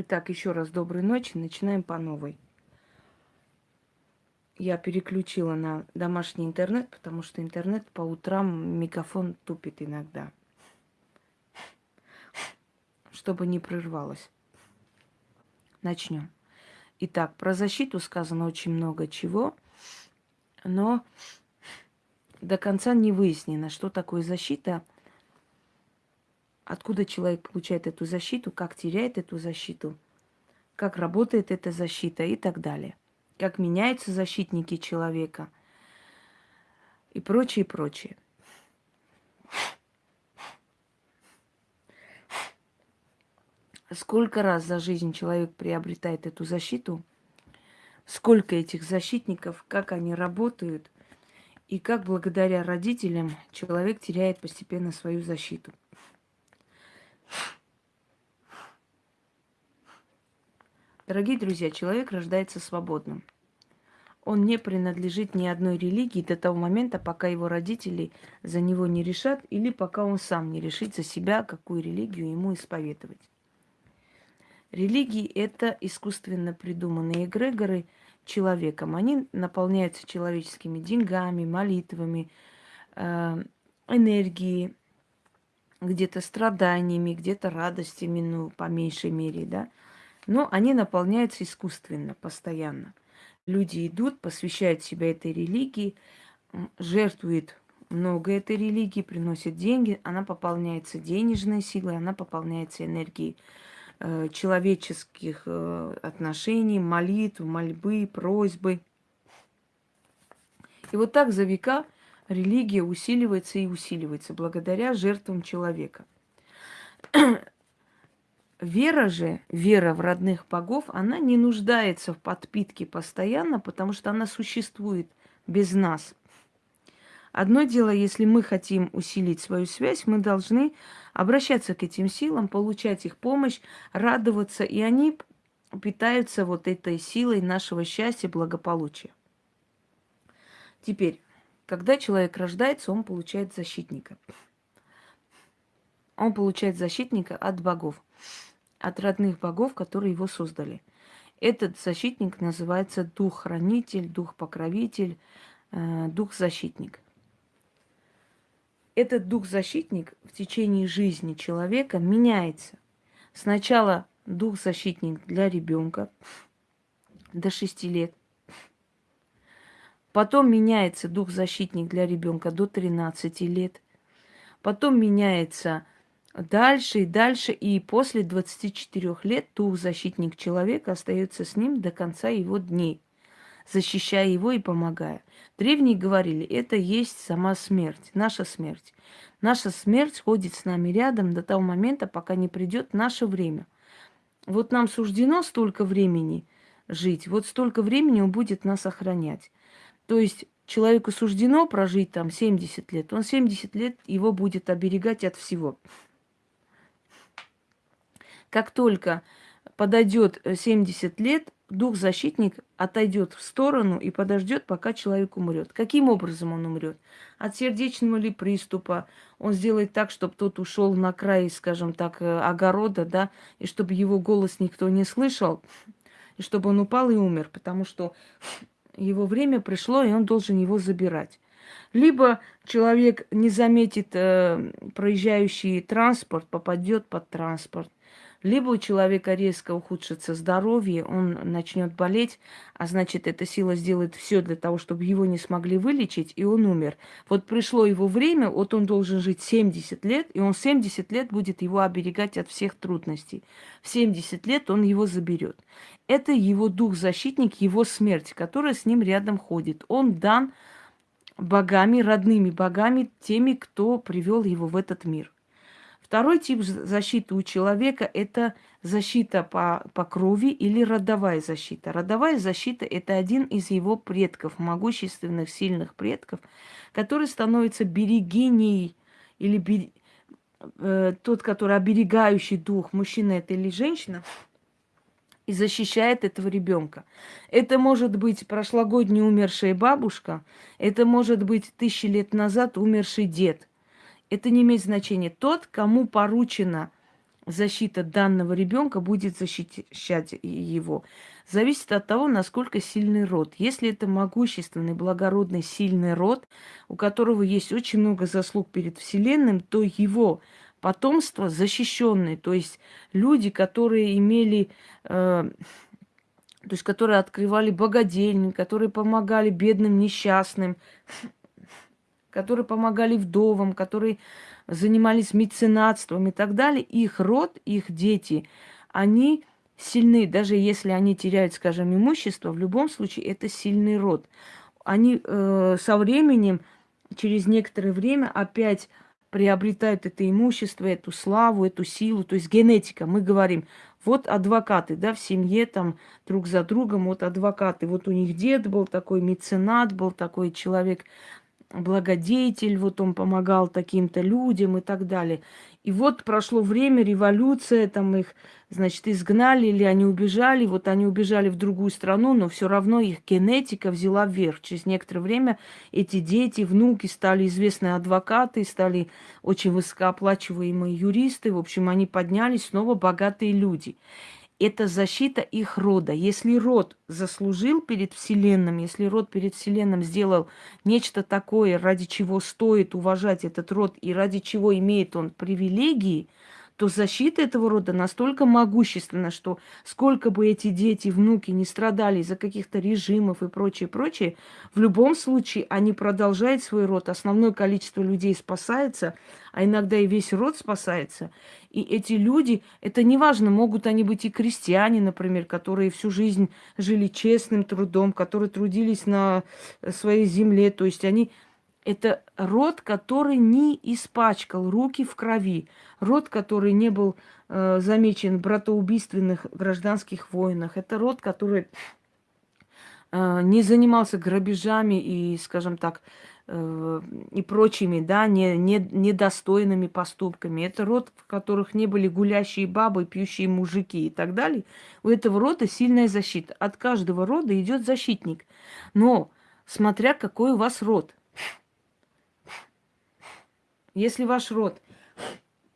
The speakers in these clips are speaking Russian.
Итак, еще раз доброй ночи. Начинаем по новой. Я переключила на домашний интернет, потому что интернет по утрам мегафон тупит иногда. Чтобы не прервалось. Начнем. Итак, про защиту сказано очень много чего, но до конца не выяснено, что такое защита – откуда человек получает эту защиту, как теряет эту защиту, как работает эта защита и так далее. Как меняются защитники человека и прочее, прочее. Сколько раз за жизнь человек приобретает эту защиту, сколько этих защитников, как они работают, и как благодаря родителям человек теряет постепенно свою защиту. Дорогие друзья, человек рождается свободным. Он не принадлежит ни одной религии до того момента, пока его родители за него не решат, или пока он сам не решит за себя, какую религию ему исповедовать. Религии – это искусственно придуманные эгрегоры человеком. Они наполняются человеческими деньгами, молитвами, э, энергией, где-то страданиями, где-то радостями, ну, по меньшей мере, да. Но они наполняются искусственно, постоянно. Люди идут, посвящают себя этой религии, жертвуют много этой религии, приносят деньги, она пополняется денежной силой, она пополняется энергией э, человеческих э, отношений, молитв, мольбы, просьбы. И вот так за века религия усиливается и усиливается благодаря жертвам человека. Вера же, вера в родных богов, она не нуждается в подпитке постоянно, потому что она существует без нас. Одно дело, если мы хотим усилить свою связь, мы должны обращаться к этим силам, получать их помощь, радоваться, и они питаются вот этой силой нашего счастья, благополучия. Теперь, когда человек рождается, он получает защитника. Он получает защитника от богов, от родных богов, которые его создали. Этот защитник называется дух-хранитель, дух-покровитель, э, дух-защитник. Этот дух-защитник в течение жизни человека меняется. Сначала дух-защитник для ребенка до 6 лет, Потом меняется дух-защитник для ребенка до 13 лет. Потом меняется дальше и дальше. И после 24 лет дух-защитник человека остается с ним до конца его дней, защищая его и помогая. Древние говорили, это есть сама смерть, наша смерть. Наша смерть ходит с нами рядом до того момента, пока не придет наше время. Вот нам суждено столько времени жить, вот столько времени он будет нас охранять. То есть человеку суждено прожить там 70 лет, он 70 лет его будет оберегать от всего. Как только подойдет 70 лет, дух-защитник отойдет в сторону и подождет, пока человек умрет. Каким образом он умрет? От сердечного ли приступа? Он сделает так, чтобы тот ушел на край, скажем так, э, огорода, да, и чтобы его голос никто не слышал, и чтобы он упал и умер, потому что его время пришло, и он должен его забирать. Либо человек не заметит э, проезжающий транспорт, попадет под транспорт. Либо у человека резко ухудшится здоровье, он начнет болеть, а значит, эта сила сделает все для того, чтобы его не смогли вылечить, и он умер. Вот пришло его время, вот он должен жить 70 лет, и он 70 лет будет его оберегать от всех трудностей. В 70 лет он его заберет. Это его дух-защитник, его смерть, которая с ним рядом ходит. Он дан богами, родными богами, теми, кто привел его в этот мир. Второй тип защиты у человека – это защита по, по крови или родовая защита. Родовая защита – это один из его предков, могущественных, сильных предков, который становится берегиней или бер... э, тот, который оберегающий дух, мужчина это или женщина, и защищает этого ребенка. Это может быть прошлогодняя умершая бабушка, это может быть тысячи лет назад умерший дед – это не имеет значения. Тот, кому поручено защита данного ребенка будет защищать его, зависит от того, насколько сильный род. Если это могущественный, благородный, сильный род, у которого есть очень много заслуг перед Вселенным, то его потомство защищенное, то есть люди, которые имели, э, то есть которые открывали богадельни, которые помогали бедным, несчастным, которые помогали вдовам, которые занимались меценатством и так далее, их род, их дети, они сильны, даже если они теряют, скажем, имущество, в любом случае это сильный род. Они э, со временем, через некоторое время опять приобретают это имущество, эту славу, эту силу, то есть генетика. Мы говорим, вот адвокаты, да, в семье там друг за другом, вот адвокаты. Вот у них дед был такой меценат, был такой человек, благодетель, вот он помогал таким-то людям и так далее. И вот прошло время, революция, там их, значит, изгнали или они убежали. Вот они убежали в другую страну, но все равно их генетика взяла вверх. Через некоторое время эти дети, внуки стали известные адвокаты, стали очень высокооплачиваемые юристы. В общем, они поднялись снова богатые люди это защита их рода. Если род заслужил перед Вселенным, если род перед Вселенным сделал нечто такое, ради чего стоит уважать этот род и ради чего имеет он привилегии, то защита этого рода настолько могущественна, что сколько бы эти дети, внуки не страдали из-за каких-то режимов и прочее, прочее, в любом случае они продолжают свой род. Основное количество людей спасается, а иногда и весь род спасается. И эти люди, это неважно, могут они быть и крестьяне, например, которые всю жизнь жили честным трудом, которые трудились на своей земле, то есть они это род, который не испачкал руки в крови. Род, который не был э, замечен в братоубийственных гражданских войнах. Это род, который э, не занимался грабежами и, скажем так, э, и прочими, да, не, не, недостойными поступками. Это род, в которых не были гулящие бабы, пьющие мужики и так далее. У этого рода сильная защита. От каждого рода идет защитник. Но смотря какой у вас род. Если ваш род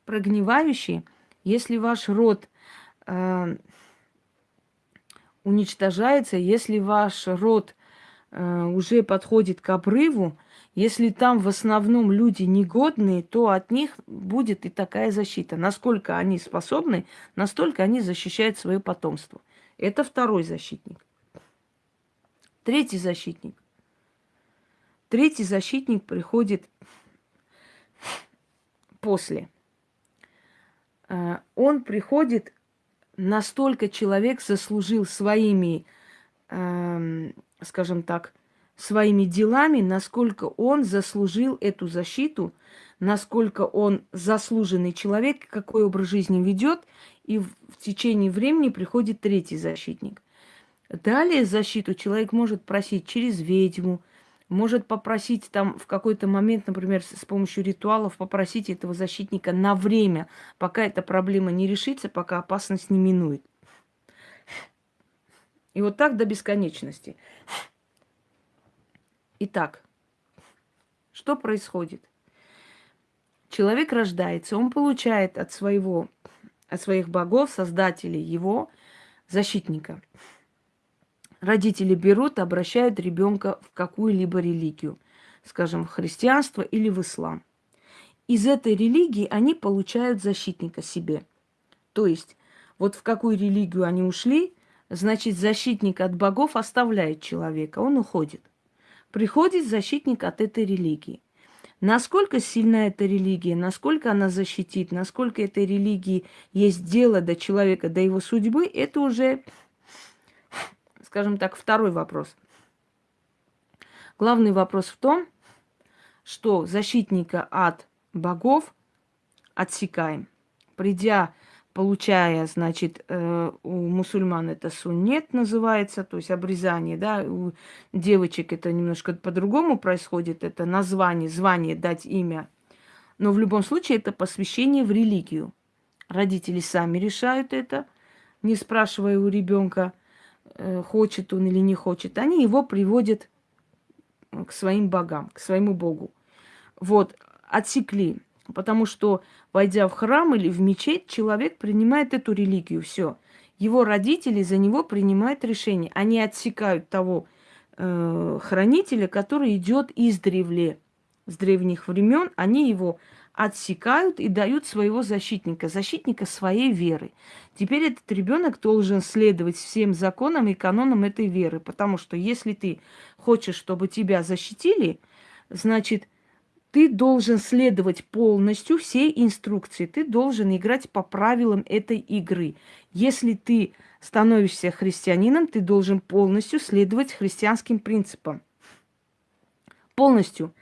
прогнивающий, если ваш род э, уничтожается, если ваш род э, уже подходит к обрыву, если там в основном люди негодные, то от них будет и такая защита. Насколько они способны, настолько они защищают свое потомство. Это второй защитник. Третий защитник. Третий защитник приходит после. Э, он приходит, настолько человек заслужил своими, эм, скажем так, своими делами, насколько он заслужил эту защиту, насколько он заслуженный человек, какой образ жизни ведет, и в течение времени приходит третий защитник. Далее защиту человек может просить через ведьму, может попросить там в какой-то момент, например, с помощью ритуалов, попросить этого защитника на время, пока эта проблема не решится, пока опасность не минует. И вот так до бесконечности. Итак, что происходит? Человек рождается, он получает от своего, от своих богов, создателей его защитника – родители берут, обращают ребенка в какую-либо религию, скажем, в христианство или в ислам. Из этой религии они получают защитника себе. То есть, вот в какую религию они ушли, значит, защитник от богов оставляет человека, он уходит. Приходит защитник от этой религии. Насколько сильна эта религия, насколько она защитит, насколько этой религии есть дело до человека, до его судьбы, это уже скажем так, второй вопрос. Главный вопрос в том, что защитника от богов отсекаем. Придя, получая, значит, э, у мусульман это суннет называется, то есть обрезание, да, у девочек это немножко по-другому происходит, это название, звание, дать имя. Но в любом случае это посвящение в религию. Родители сами решают это, не спрашивая у ребенка, хочет он или не хочет, они его приводят к своим богам, к своему богу. Вот, отсекли. Потому что, войдя в храм или в мечеть, человек принимает эту религию. Все. Его родители за него принимают решение. Они отсекают того э, хранителя, который идет из древле, с древних времен. Они его отсекают и дают своего защитника, защитника своей веры. Теперь этот ребенок должен следовать всем законам и канонам этой веры, потому что если ты хочешь, чтобы тебя защитили, значит, ты должен следовать полностью всей инструкции, ты должен играть по правилам этой игры. Если ты становишься христианином, ты должен полностью следовать христианским принципам. Полностью.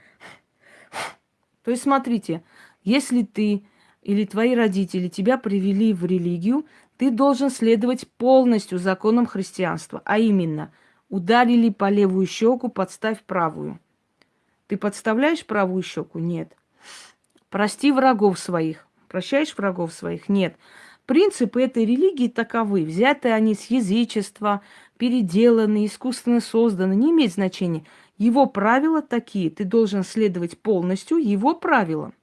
То есть, смотрите, если ты или твои родители тебя привели в религию, ты должен следовать полностью законам христианства. А именно, ударили по левую щеку, подставь правую. Ты подставляешь правую щеку? Нет. Прости врагов своих. Прощаешь врагов своих? Нет. Принципы этой религии таковы. Взяты они с язычества, переделаны, искусственно созданы. Не имеет значения. Его правила такие. Ты должен следовать полностью его правилам.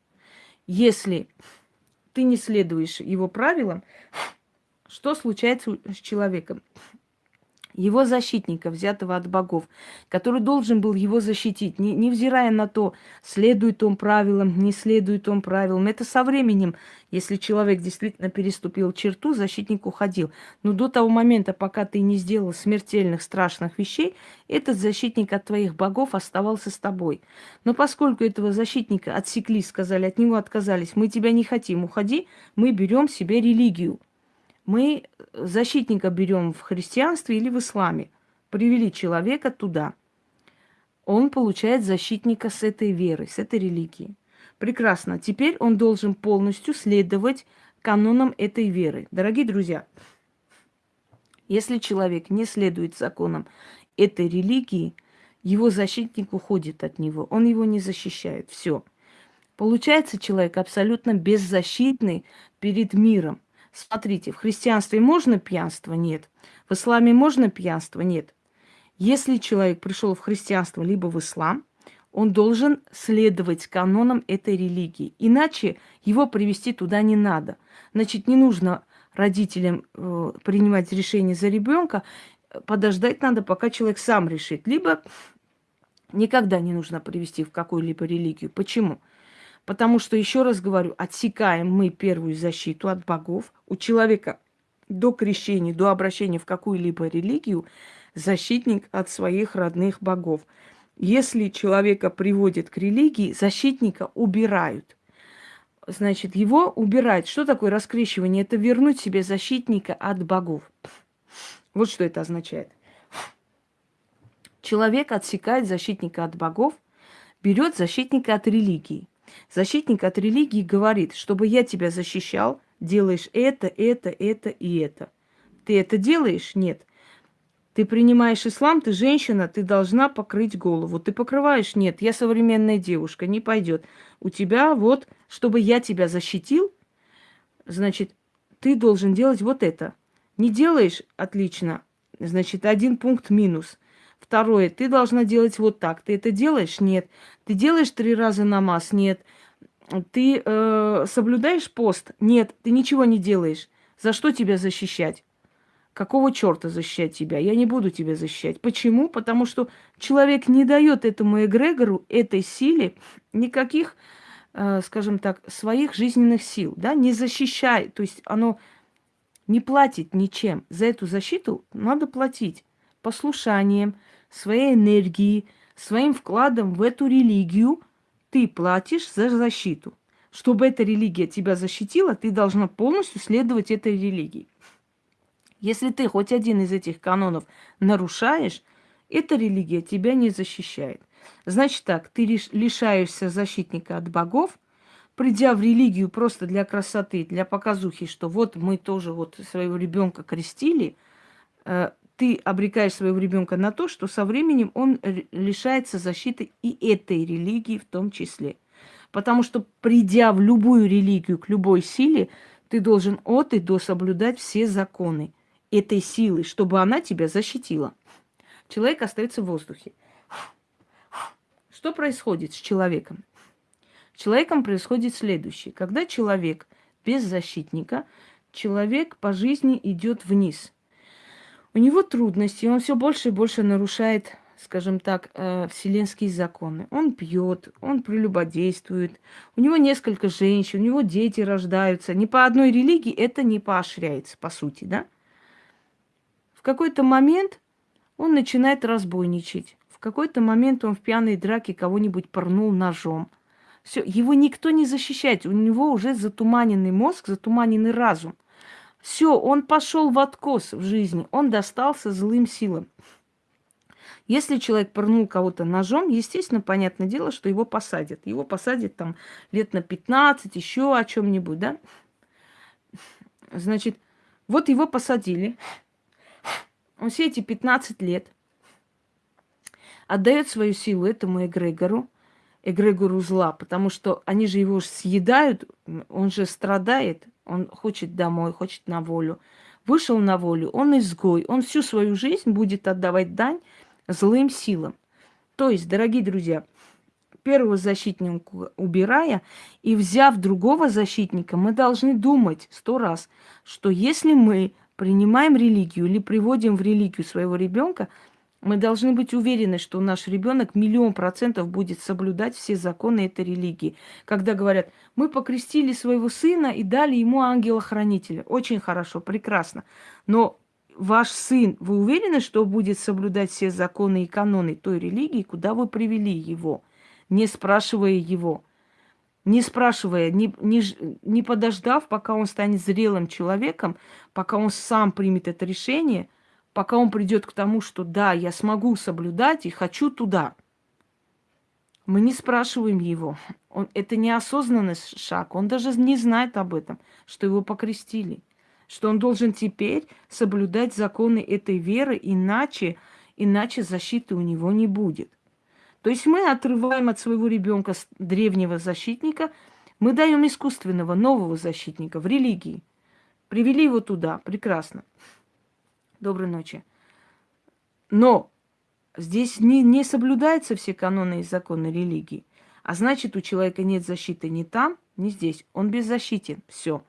Если ты не следуешь его правилам, что случается с человеком? Его защитника, взятого от богов, который должен был его защитить, не, невзирая на то, следует он правилам, не следует он правилам. Это со временем, если человек действительно переступил черту, защитник уходил. Но до того момента, пока ты не сделал смертельных, страшных вещей, этот защитник от твоих богов оставался с тобой. Но поскольку этого защитника отсекли, сказали, от него отказались, мы тебя не хотим, уходи, мы берем себе религию мы защитника берем в христианстве или в исламе. Привели человека туда. Он получает защитника с этой веры, с этой религии. Прекрасно. Теперь он должен полностью следовать канонам этой веры. Дорогие друзья, если человек не следует законам этой религии, его защитник уходит от него, он его не защищает. Все. Получается человек абсолютно беззащитный перед миром. Смотрите, в христианстве можно пьянство? Нет. В исламе можно пьянство? Нет. Если человек пришел в христианство либо в ислам, он должен следовать канонам этой религии. Иначе его привести туда не надо. Значит, не нужно родителям э, принимать решение за ребенка, подождать надо, пока человек сам решит. Либо никогда не нужно привести в какую-либо религию. Почему? Потому что, еще раз говорю, отсекаем мы первую защиту от богов. У человека до крещения, до обращения в какую-либо религию защитник от своих родных богов. Если человека приводят к религии, защитника убирают. Значит, его убирать. Что такое раскрещивание? Это вернуть себе защитника от богов. Вот что это означает. Человек отсекает защитника от богов, берет защитника от религии. Защитник от религии говорит, чтобы я тебя защищал, делаешь это, это, это и это. Ты это делаешь? Нет. Ты принимаешь ислам, ты женщина, ты должна покрыть голову. Ты покрываешь? Нет, я современная девушка, не пойдет. У тебя вот, чтобы я тебя защитил, значит, ты должен делать вот это. Не делаешь? Отлично. Значит, один пункт минус. Второе, ты должна делать вот так. Ты это делаешь? Нет. Ты делаешь три раза намаз? Нет. Ты э, соблюдаешь пост? Нет. Ты ничего не делаешь. За что тебя защищать? Какого черта защищать тебя? Я не буду тебя защищать. Почему? Потому что человек не дает этому эгрегору, этой силе никаких, э, скажем так, своих жизненных сил, да, не защищает. То есть оно не платит ничем. За эту защиту надо платить послушанием, своей энергией, своим вкладом в эту религию ты платишь за защиту. Чтобы эта религия тебя защитила, ты должна полностью следовать этой религии. Если ты хоть один из этих канонов нарушаешь, эта религия тебя не защищает. Значит так, ты лишаешься защитника от богов, придя в религию просто для красоты, для показухи, что вот мы тоже вот своего ребенка крестили, э, ты обрекаешь своего ребенка на то, что со временем он лишается защиты и этой религии в том числе. Потому что, придя в любую религию, к любой силе, ты должен от и до соблюдать все законы этой силы, чтобы она тебя защитила. Человек остается в воздухе. Что происходит с человеком? человеком происходит следующее. Когда человек без защитника, человек по жизни идет вниз. У него трудности, он все больше и больше нарушает, скажем так, э, вселенские законы. Он пьет, он прелюбодействует, у него несколько женщин, у него дети рождаются. Ни по одной религии это не поощряется, по сути, да? В какой-то момент он начинает разбойничать. В какой-то момент он в пьяной драке кого-нибудь порнул ножом. Все, его никто не защищает. У него уже затуманенный мозг, затуманенный разум. Все, он пошел в откос в жизни, он достался злым силам. Если человек порнул кого-то ножом, естественно, понятное дело, что его посадят. Его посадят там лет на 15, еще о чем-нибудь, да? Значит, вот его посадили. Он все эти 15 лет отдает свою силу этому эгрегору, эгрегору зла, потому что они же его съедают, он же страдает, он хочет домой, хочет на волю. Вышел на волю, он изгой, он всю свою жизнь будет отдавать дань злым силам. То есть, дорогие друзья, первого защитника убирая и взяв другого защитника, мы должны думать сто раз, что если мы принимаем религию или приводим в религию своего ребенка, мы должны быть уверены, что наш ребенок миллион процентов будет соблюдать все законы этой религии. Когда говорят, мы покрестили своего сына и дали ему ангела-хранителя. Очень хорошо, прекрасно. Но ваш сын, вы уверены, что будет соблюдать все законы и каноны той религии, куда вы привели его, не спрашивая его? не спрашивая, не, не, не подождав, пока он станет зрелым человеком, пока он сам примет это решение – пока он придет к тому, что да, я смогу соблюдать и хочу туда. Мы не спрашиваем его. Он, это неосознанный шаг. Он даже не знает об этом, что его покрестили. Что он должен теперь соблюдать законы этой веры, иначе, иначе защиты у него не будет. То есть мы отрываем от своего ребенка древнего защитника, мы даем искусственного нового защитника в религии. Привели его туда, прекрасно. Доброй ночи. Но здесь не, не соблюдаются все каноны и законы религии. А значит, у человека нет защиты ни там, ни здесь. Он беззащитен. Все.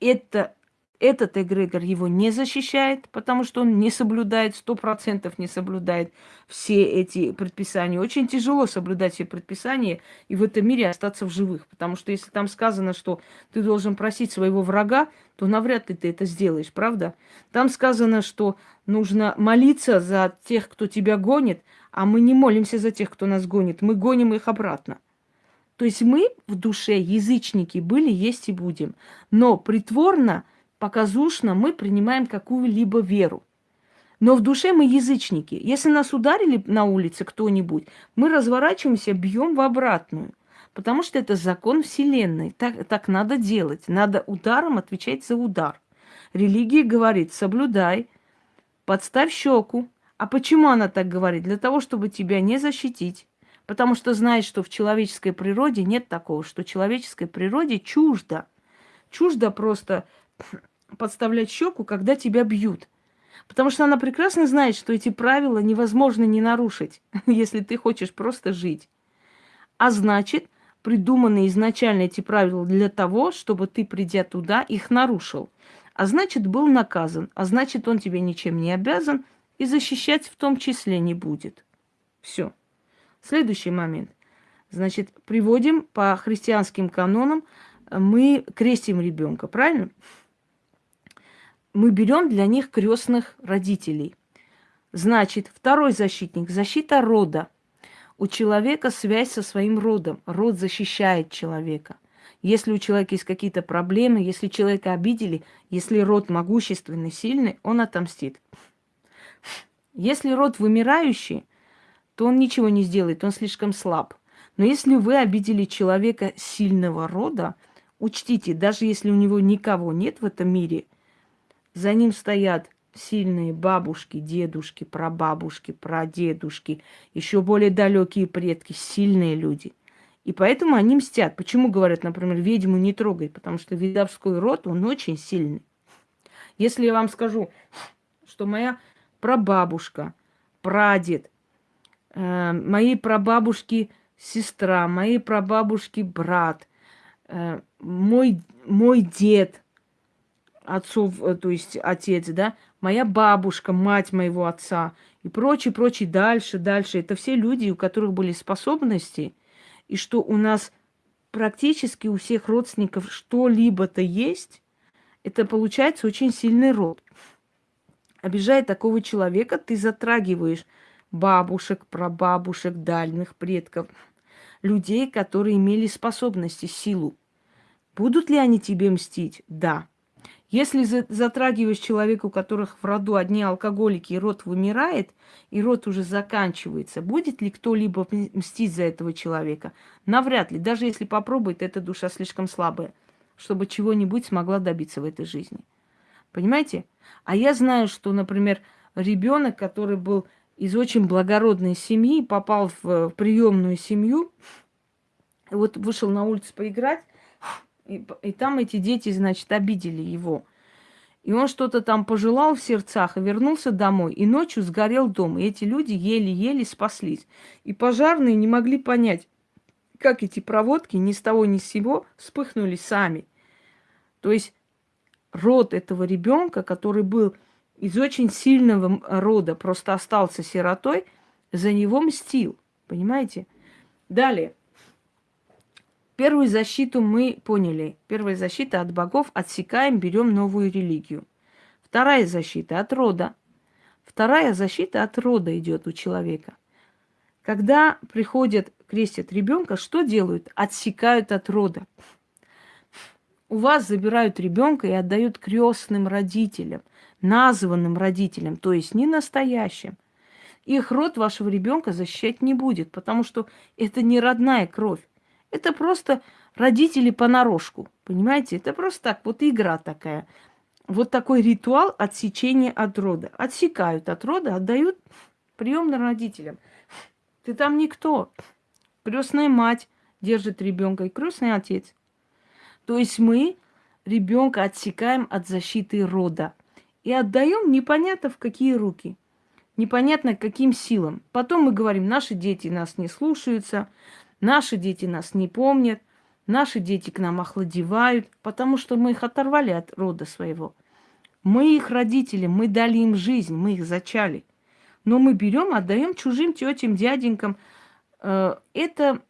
Это этот эгрегор его не защищает, потому что он не соблюдает, сто процентов не соблюдает все эти предписания. Очень тяжело соблюдать все предписания и в этом мире остаться в живых. Потому что если там сказано, что ты должен просить своего врага, то навряд ли ты это сделаешь, правда? Там сказано, что нужно молиться за тех, кто тебя гонит, а мы не молимся за тех, кто нас гонит, мы гоним их обратно. То есть мы в душе язычники были, есть и будем. Но притворно показушно мы принимаем какую-либо веру. Но в душе мы язычники. Если нас ударили на улице кто-нибудь, мы разворачиваемся, бьем в обратную. Потому что это закон Вселенной. Так, так надо делать. Надо ударом отвечать за удар. Религия говорит, соблюдай, подставь щеку. А почему она так говорит? Для того, чтобы тебя не защитить. Потому что знает, что в человеческой природе нет такого, что человеческой природе чуждо. Чуждо просто подставлять щеку, когда тебя бьют. Потому что она прекрасно знает, что эти правила невозможно не нарушить, если ты хочешь просто жить. А значит, придуманы изначально эти правила для того, чтобы ты, придя туда, их нарушил. А значит, был наказан. А значит, он тебе ничем не обязан и защищать в том числе не будет. Все. Следующий момент. Значит, приводим по христианским канонам, мы крестим ребенка, правильно? Мы берем для них крестных родителей. Значит, второй защитник – защита рода. У человека связь со своим родом. Род защищает человека. Если у человека есть какие-то проблемы, если человека обидели, если род могущественный, сильный, он отомстит. Если род вымирающий, то он ничего не сделает, он слишком слаб. Но если вы обидели человека сильного рода, учтите, даже если у него никого нет в этом мире – за ним стоят сильные бабушки, дедушки, прабабушки, прадедушки, еще более далекие предки, сильные люди. И поэтому они мстят. Почему говорят, например, ведьму не трогай? Потому что ведовской род, он очень сильный. Если я вам скажу, что моя прабабушка, прадед, э, мои прабабушки сестра, моей прабабушки брат, э, мой, мой дед, отцов, э, то есть отец, да, моя бабушка, мать моего отца и прочее, прочее, дальше, дальше. Это все люди, у которых были способности, и что у нас практически у всех родственников что-либо-то есть, это получается очень сильный род. Обижая такого человека, ты затрагиваешь бабушек, прабабушек, дальних предков, людей, которые имели способности, силу. Будут ли они тебе мстить? Да. Если затрагиваешь человека, у которых в роду одни алкоголики, и род вымирает, и род уже заканчивается, будет ли кто-либо мстить за этого человека? Навряд ли. Даже если попробует, эта душа слишком слабая, чтобы чего-нибудь смогла добиться в этой жизни. Понимаете? А я знаю, что, например, ребенок, который был из очень благородной семьи, попал в приемную семью, вот вышел на улицу поиграть, и, и там эти дети, значит, обидели его. И он что-то там пожелал в сердцах и вернулся домой. И ночью сгорел дом. И эти люди еле-еле спаслись. И пожарные не могли понять, как эти проводки ни с того ни с сего вспыхнули сами. То есть род этого ребенка, который был из очень сильного рода, просто остался сиротой, за него мстил. Понимаете? Далее. Первую защиту мы поняли. Первая защита от богов. Отсекаем, берем новую религию. Вторая защита от рода. Вторая защита от рода идет у человека. Когда приходят, крестят ребенка, что делают? Отсекают от рода. У вас забирают ребенка и отдают крестным родителям, названным родителям, то есть не настоящим. Их род вашего ребенка защищать не будет, потому что это не родная кровь. Это просто родители понарошку, понимаете? Это просто так, вот игра такая. Вот такой ритуал отсечения от рода. Отсекают от рода, отдают приемным родителям. Ты там никто. Крестная мать держит ребенка и крестный отец. То есть мы ребенка отсекаем от защиты рода и отдаем непонятно в какие руки, непонятно каким силам. Потом мы говорим, наши дети нас не слушаются, Наши дети нас не помнят, наши дети к нам охладевают, потому что мы их оторвали от рода своего. Мы их родители, мы дали им жизнь, мы их зачали. Но мы берем, отдаем чужим тетям, дяденькам. Э, это,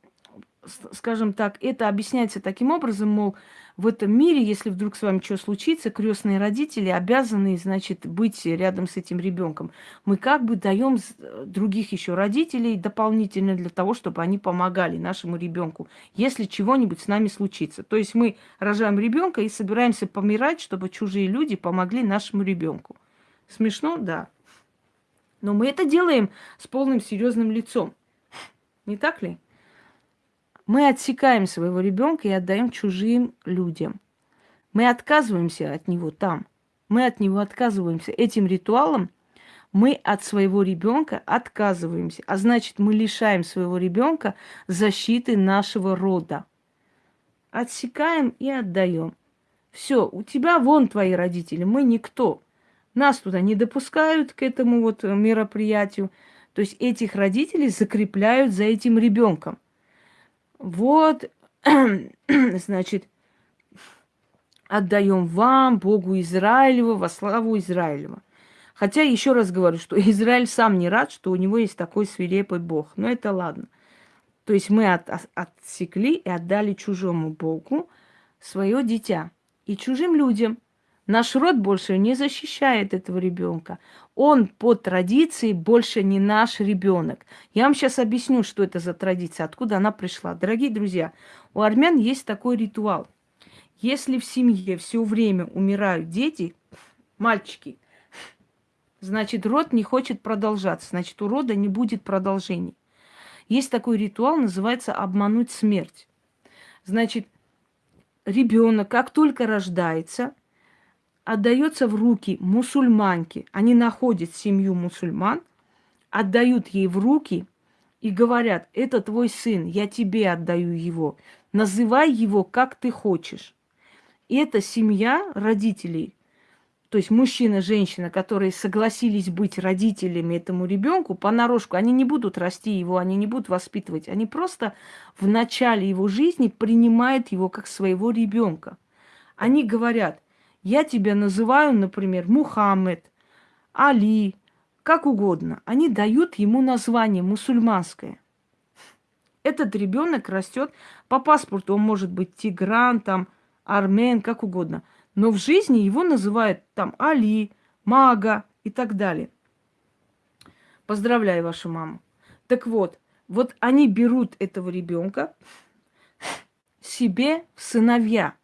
скажем так, это объясняется таким образом, мол, в этом мире, если вдруг с вами что случится, крестные родители обязаны, значит, быть рядом с этим ребенком. Мы как бы даем других еще родителей дополнительно для того, чтобы они помогали нашему ребенку, если чего-нибудь с нами случится. То есть мы рожаем ребенка и собираемся помирать, чтобы чужие люди помогли нашему ребенку. Смешно, да. Но мы это делаем с полным серьезным лицом. Не так ли? Мы отсекаем своего ребенка и отдаем чужим людям. Мы отказываемся от него там. Мы от него отказываемся. Этим ритуалом мы от своего ребенка отказываемся. А значит, мы лишаем своего ребенка защиты нашего рода. Отсекаем и отдаем. Все, у тебя вон твои родители, мы никто. Нас туда не допускают к этому вот мероприятию. То есть этих родителей закрепляют за этим ребенком. Вот, значит, отдаем вам, Богу Израилева, во славу Израилева. Хотя еще раз говорю, что Израиль сам не рад, что у него есть такой свирепый Бог. Но это ладно. То есть мы от, отсекли и отдали чужому Богу свое дитя и чужим людям – Наш род больше не защищает этого ребенка. Он по традиции больше не наш ребенок. Я вам сейчас объясню, что это за традиция, откуда она пришла. Дорогие друзья, у армян есть такой ритуал. Если в семье все время умирают дети, мальчики, значит, род не хочет продолжаться, значит, у рода не будет продолжения. Есть такой ритуал, называется обмануть смерть. Значит, ребенок, как только рождается, отдается в руки мусульманки. Они находят семью мусульман, отдают ей в руки и говорят, это твой сын, я тебе отдаю его. Называй его, как ты хочешь. И эта семья родителей то есть мужчина, женщина, которые согласились быть родителями этому ребенку, понарошку, они не будут расти его, они не будут воспитывать. Они просто в начале его жизни принимают его как своего ребенка. Они говорят, я тебя называю, например, Мухаммед, Али, как угодно. Они дают ему название мусульманское. Этот ребенок растет по паспорту, он может быть тигран, там, армен, как угодно – но в жизни его называют там Али, Мага и так далее. Поздравляю вашу маму. Так вот, вот они берут этого ребенка себе в сыновья.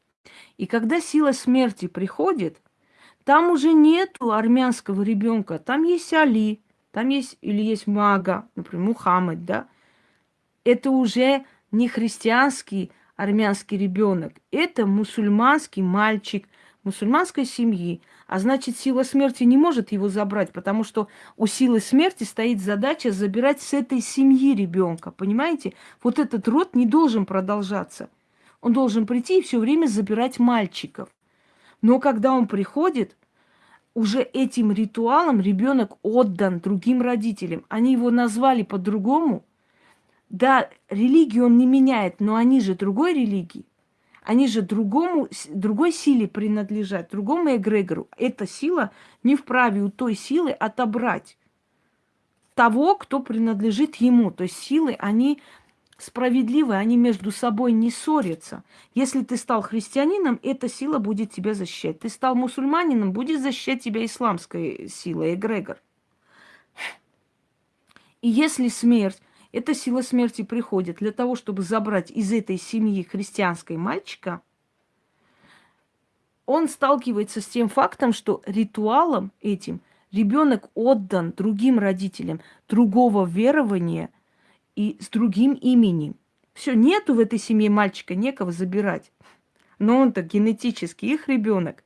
И когда сила смерти приходит, там уже нету армянского ребенка, там есть Али, там есть или есть Мага, например, Мухаммед, да. Это уже не христианский армянский ребенок, это мусульманский мальчик, мусульманской семьи, а значит, сила смерти не может его забрать, потому что у силы смерти стоит задача забирать с этой семьи ребенка. Понимаете? Вот этот род не должен продолжаться. Он должен прийти и все время забирать мальчиков. Но когда он приходит, уже этим ритуалом ребенок отдан другим родителям. Они его назвали по-другому. Да, религию он не меняет, но они же другой религии. Они же другому, другой силе принадлежат, другому эгрегору. Эта сила не вправе у той силы отобрать того, кто принадлежит ему. То есть силы, они справедливы, они между собой не ссорятся. Если ты стал христианином, эта сила будет тебя защищать. Ты стал мусульманином, будет защищать тебя исламская сила, эгрегор. И если смерть эта сила смерти приходит для того, чтобы забрать из этой семьи христианской мальчика, он сталкивается с тем фактом, что ритуалом этим ребенок отдан другим родителям другого верования и с другим именем. Все, нету в этой семье мальчика, некого забирать. Но он-то генетически их ребенок.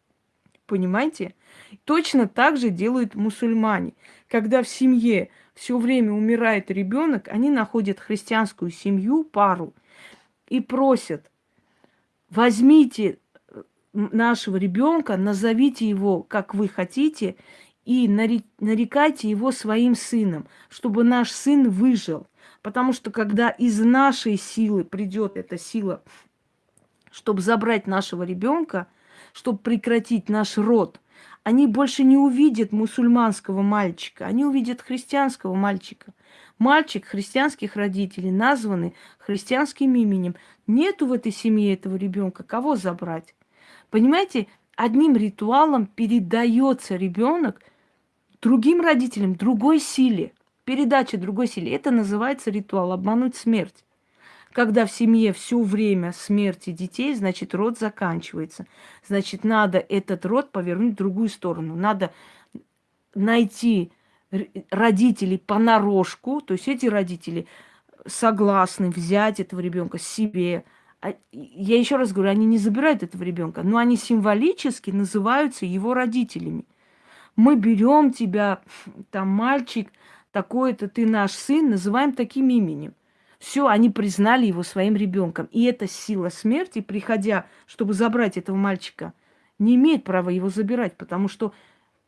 Понимаете? Точно так же делают мусульмане. Когда в семье все время умирает ребенок, они находят христианскую семью, пару, и просят, возьмите нашего ребенка, назовите его, как вы хотите, и нарекайте его своим сыном, чтобы наш сын выжил. Потому что когда из нашей силы придет эта сила, чтобы забрать нашего ребенка, чтобы прекратить наш род – они больше не увидят мусульманского мальчика, они увидят христианского мальчика. Мальчик христианских родителей, названный христианским именем. Нету в этой семье этого ребенка. Кого забрать? Понимаете, одним ритуалом передается ребенок другим родителям, другой силе. Передача другой силе. Это называется ритуал обмануть смерть. Когда в семье все время смерти детей, значит, род заканчивается. Значит, надо этот род повернуть в другую сторону. Надо найти родителей понарошку, то есть эти родители согласны взять этого ребенка себе. А, я еще раз говорю, они не забирают этого ребенка, но они символически называются его родителями. Мы берем тебя, там мальчик, такой-то ты наш сын, называем таким именем. Все, они признали его своим ребенком. И эта сила смерти, приходя, чтобы забрать этого мальчика, не имеет права его забирать, потому что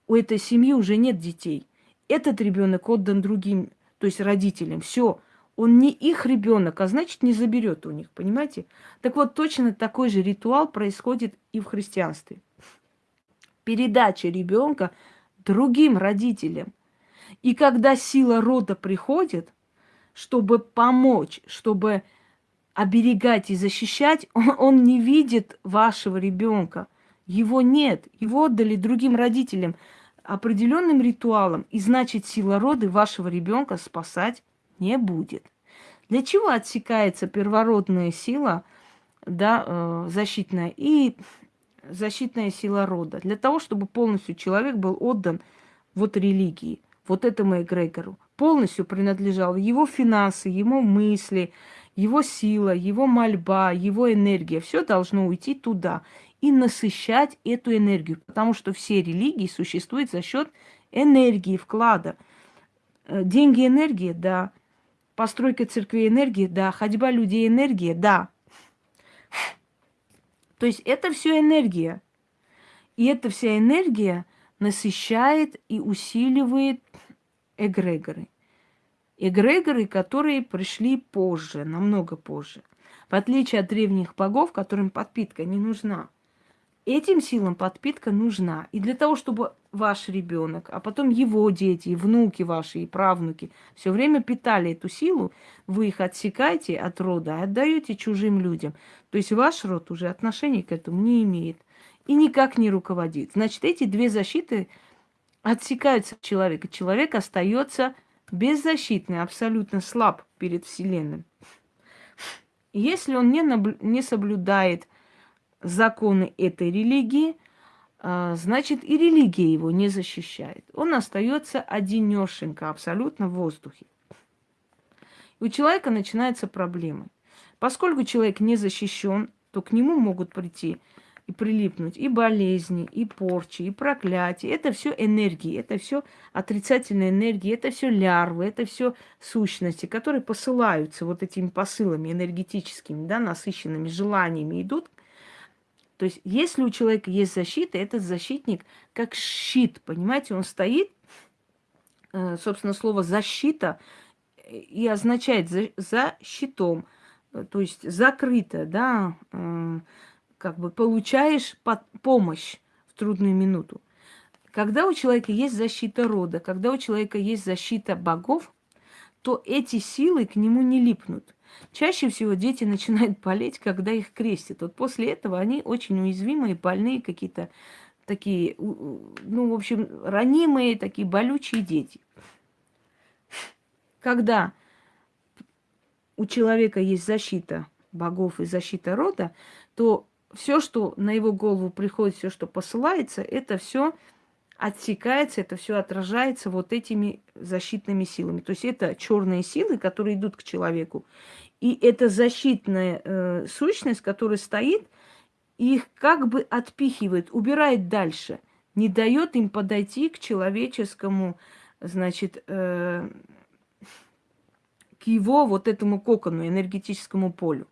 у этой семьи уже нет детей. Этот ребенок отдан другим, то есть родителям. Все, он не их ребенок, а значит не заберет у них, понимаете? Так вот, точно такой же ритуал происходит и в христианстве. Передача ребенка другим родителям. И когда сила рода приходит – чтобы помочь, чтобы оберегать и защищать, он, он не видит вашего ребенка. Его нет. Его отдали другим родителям определенным ритуалом. И значит, сила рода вашего ребенка спасать не будет. Для чего отсекается первородная сила, да, э, защитная, и защитная сила рода? Для того, чтобы полностью человек был отдан вот религии, вот этому эгрегору полностью принадлежал его финансы, его мысли, его сила, его мольба, его энергия. Все должно уйти туда и насыщать эту энергию, потому что все религии существуют за счет энергии, вклада. Э, деньги энергия, да. Постройка церкви энергия, да. Ходьба людей энергия, да. То есть это все энергия. И эта вся энергия насыщает и усиливает эгрегоры. Эгрегоры, которые пришли позже, намного позже. В отличие от древних богов, которым подпитка не нужна. Этим силам подпитка нужна. И для того, чтобы ваш ребенок, а потом его дети, и внуки ваши, и правнуки все время питали эту силу, вы их отсекаете от рода, отдаете чужим людям. То есть ваш род уже отношения к этому не имеет и никак не руководит. Значит, эти две защиты отсекаются от человека. Человек остается беззащитный, абсолютно слаб перед Вселенной. Если он не, наблю- не соблюдает законы этой религии, а, значит и религия его не защищает. Он остается одинешенько, абсолютно в воздухе. У человека начинаются проблемы. Поскольку человек не защищен, то к нему могут прийти прилипнуть и болезни, и порчи, и проклятия. Это все энергии, это все отрицательные энергии, это все лярвы, это все сущности, которые посылаются вот этими посылами энергетическими, да, насыщенными желаниями идут. То есть, если у человека есть защита, этот защитник как щит, понимаете, он стоит, э, собственно, слово защита и означает за, за щитом, то есть закрыто, да, э, как бы получаешь под помощь в трудную минуту. Когда у человека есть защита рода, когда у человека есть защита богов, то эти силы к нему не липнут. Чаще всего дети начинают болеть, когда их крестят. Вот после этого они очень уязвимые, больные какие-то такие, ну, в общем, ранимые, такие болючие дети. Когда у человека есть защита богов и защита рода, то все, что на его голову приходит, все, что посылается, это все отсекается, это все отражается вот этими защитными силами. То есть это черные силы, которые идут к человеку. И эта защитная э, сущность, которая стоит, их как бы отпихивает, убирает дальше, не дает им подойти к человеческому, значит, э, к его вот этому кокону, энергетическому полю.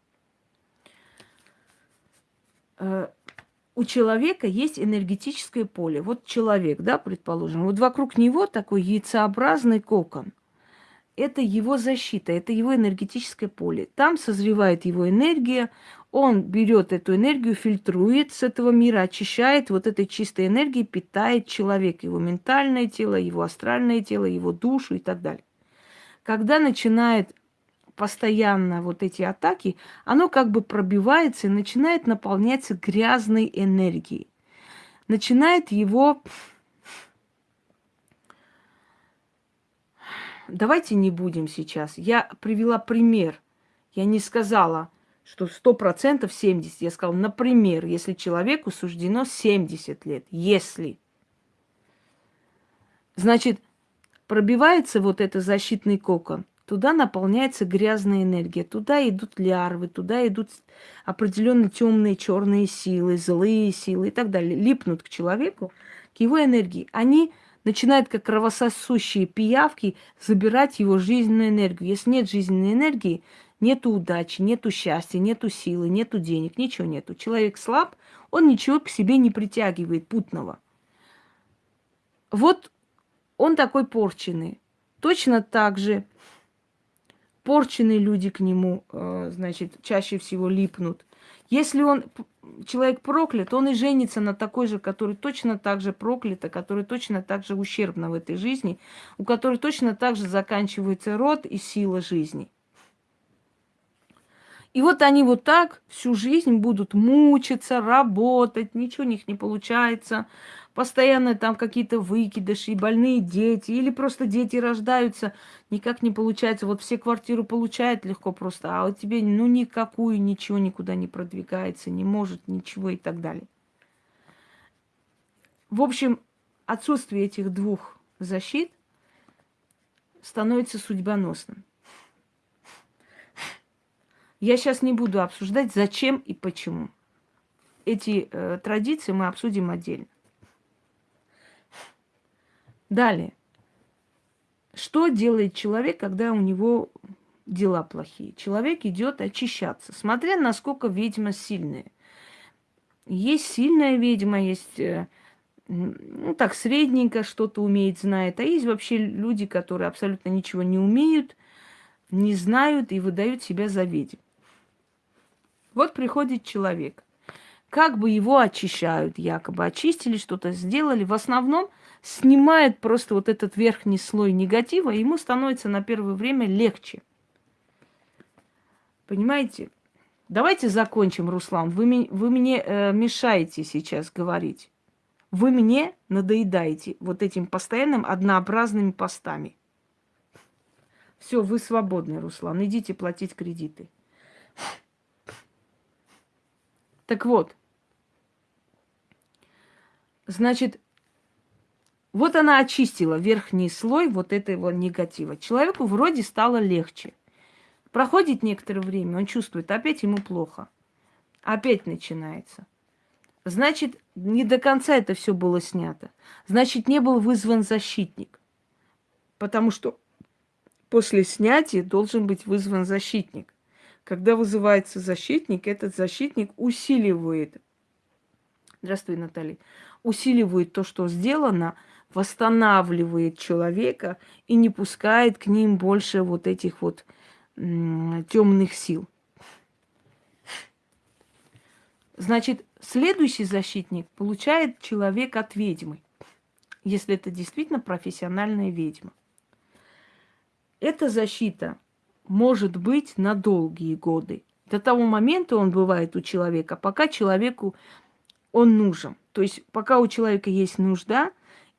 Э, у человека есть энергетическое поле. Вот человек, да, предположим, вот вокруг него такой яйцеобразный кокон. Это его защита, это его энергетическое поле. Там созревает его энергия, он берет эту энергию, фильтрует с этого мира, очищает, вот этой чистой энергией питает человека, его ментальное тело, его астральное тело, его душу и так далее. Когда начинает постоянно вот эти атаки, оно как бы пробивается и начинает наполняться грязной энергией. Начинает его... Давайте не будем сейчас. Я привела пример. Я не сказала, что сто процентов 70. Я сказала, например, если человеку суждено 70 лет. Если. Значит, пробивается вот этот защитный кокон. Туда наполняется грязная энергия, туда идут лярвы, туда идут определенные темные черные силы, злые силы и так далее. Липнут к человеку, к его энергии. Они начинают, как кровососущие пиявки, забирать его жизненную энергию. Если нет жизненной энергии, нету удачи, нету счастья, нету силы, нету денег, ничего нету. Человек слаб, он ничего к себе не притягивает путного. Вот он такой порченный. Точно так же порченные люди к нему, э, значит, чаще всего липнут. Если он человек проклят, он и женится на такой же, который точно так же проклята, который точно так же ущербна в этой жизни, у которой точно так же заканчивается род и сила жизни. И вот они вот так всю жизнь будут мучиться, работать, ничего у них не получается, постоянно там какие-то выкидыши, больные дети, или просто дети рождаются, никак не получается. Вот все квартиру получают легко просто, а вот тебе ну никакую, ничего никуда не продвигается, не может ничего и так далее. В общем, отсутствие этих двух защит становится судьбоносным. Я сейчас не буду обсуждать, зачем и почему. Эти э, традиции мы обсудим отдельно. Далее. Что делает человек, когда у него дела плохие? Человек идет очищаться, смотря насколько ведьма сильная. Есть сильная ведьма, есть э, ну, так, средненько что-то умеет, знает. А есть вообще люди, которые абсолютно ничего не умеют, не знают и выдают себя за ведьм. Вот приходит человек. Как бы его очищают, якобы очистили, что-то сделали. В основном снимает просто вот этот верхний слой негатива, ему становится на первое время легче. Понимаете? Давайте закончим, Руслан. Вы, вы мне э, мешаете сейчас говорить. Вы мне надоедаете вот этим постоянным однообразными постами. Все, вы свободны, Руслан. Идите платить кредиты. Так вот, значит, вот она очистила верхний слой вот этого негатива. Человеку вроде стало легче. Проходит некоторое время, он чувствует, опять ему плохо. Опять начинается. Значит, не до конца это все было снято. Значит, не был вызван защитник. Потому что после снятия должен быть вызван защитник. Когда вызывается защитник, этот защитник усиливает, здравствуй, Наталья, усиливает то, что сделано, восстанавливает человека и не пускает к ним больше вот этих вот темных сил. Значит, следующий защитник получает человек от ведьмы, если это действительно профессиональная ведьма. Эта защита может быть на долгие годы. До того момента он бывает у человека, пока человеку он нужен. То есть пока у человека есть нужда,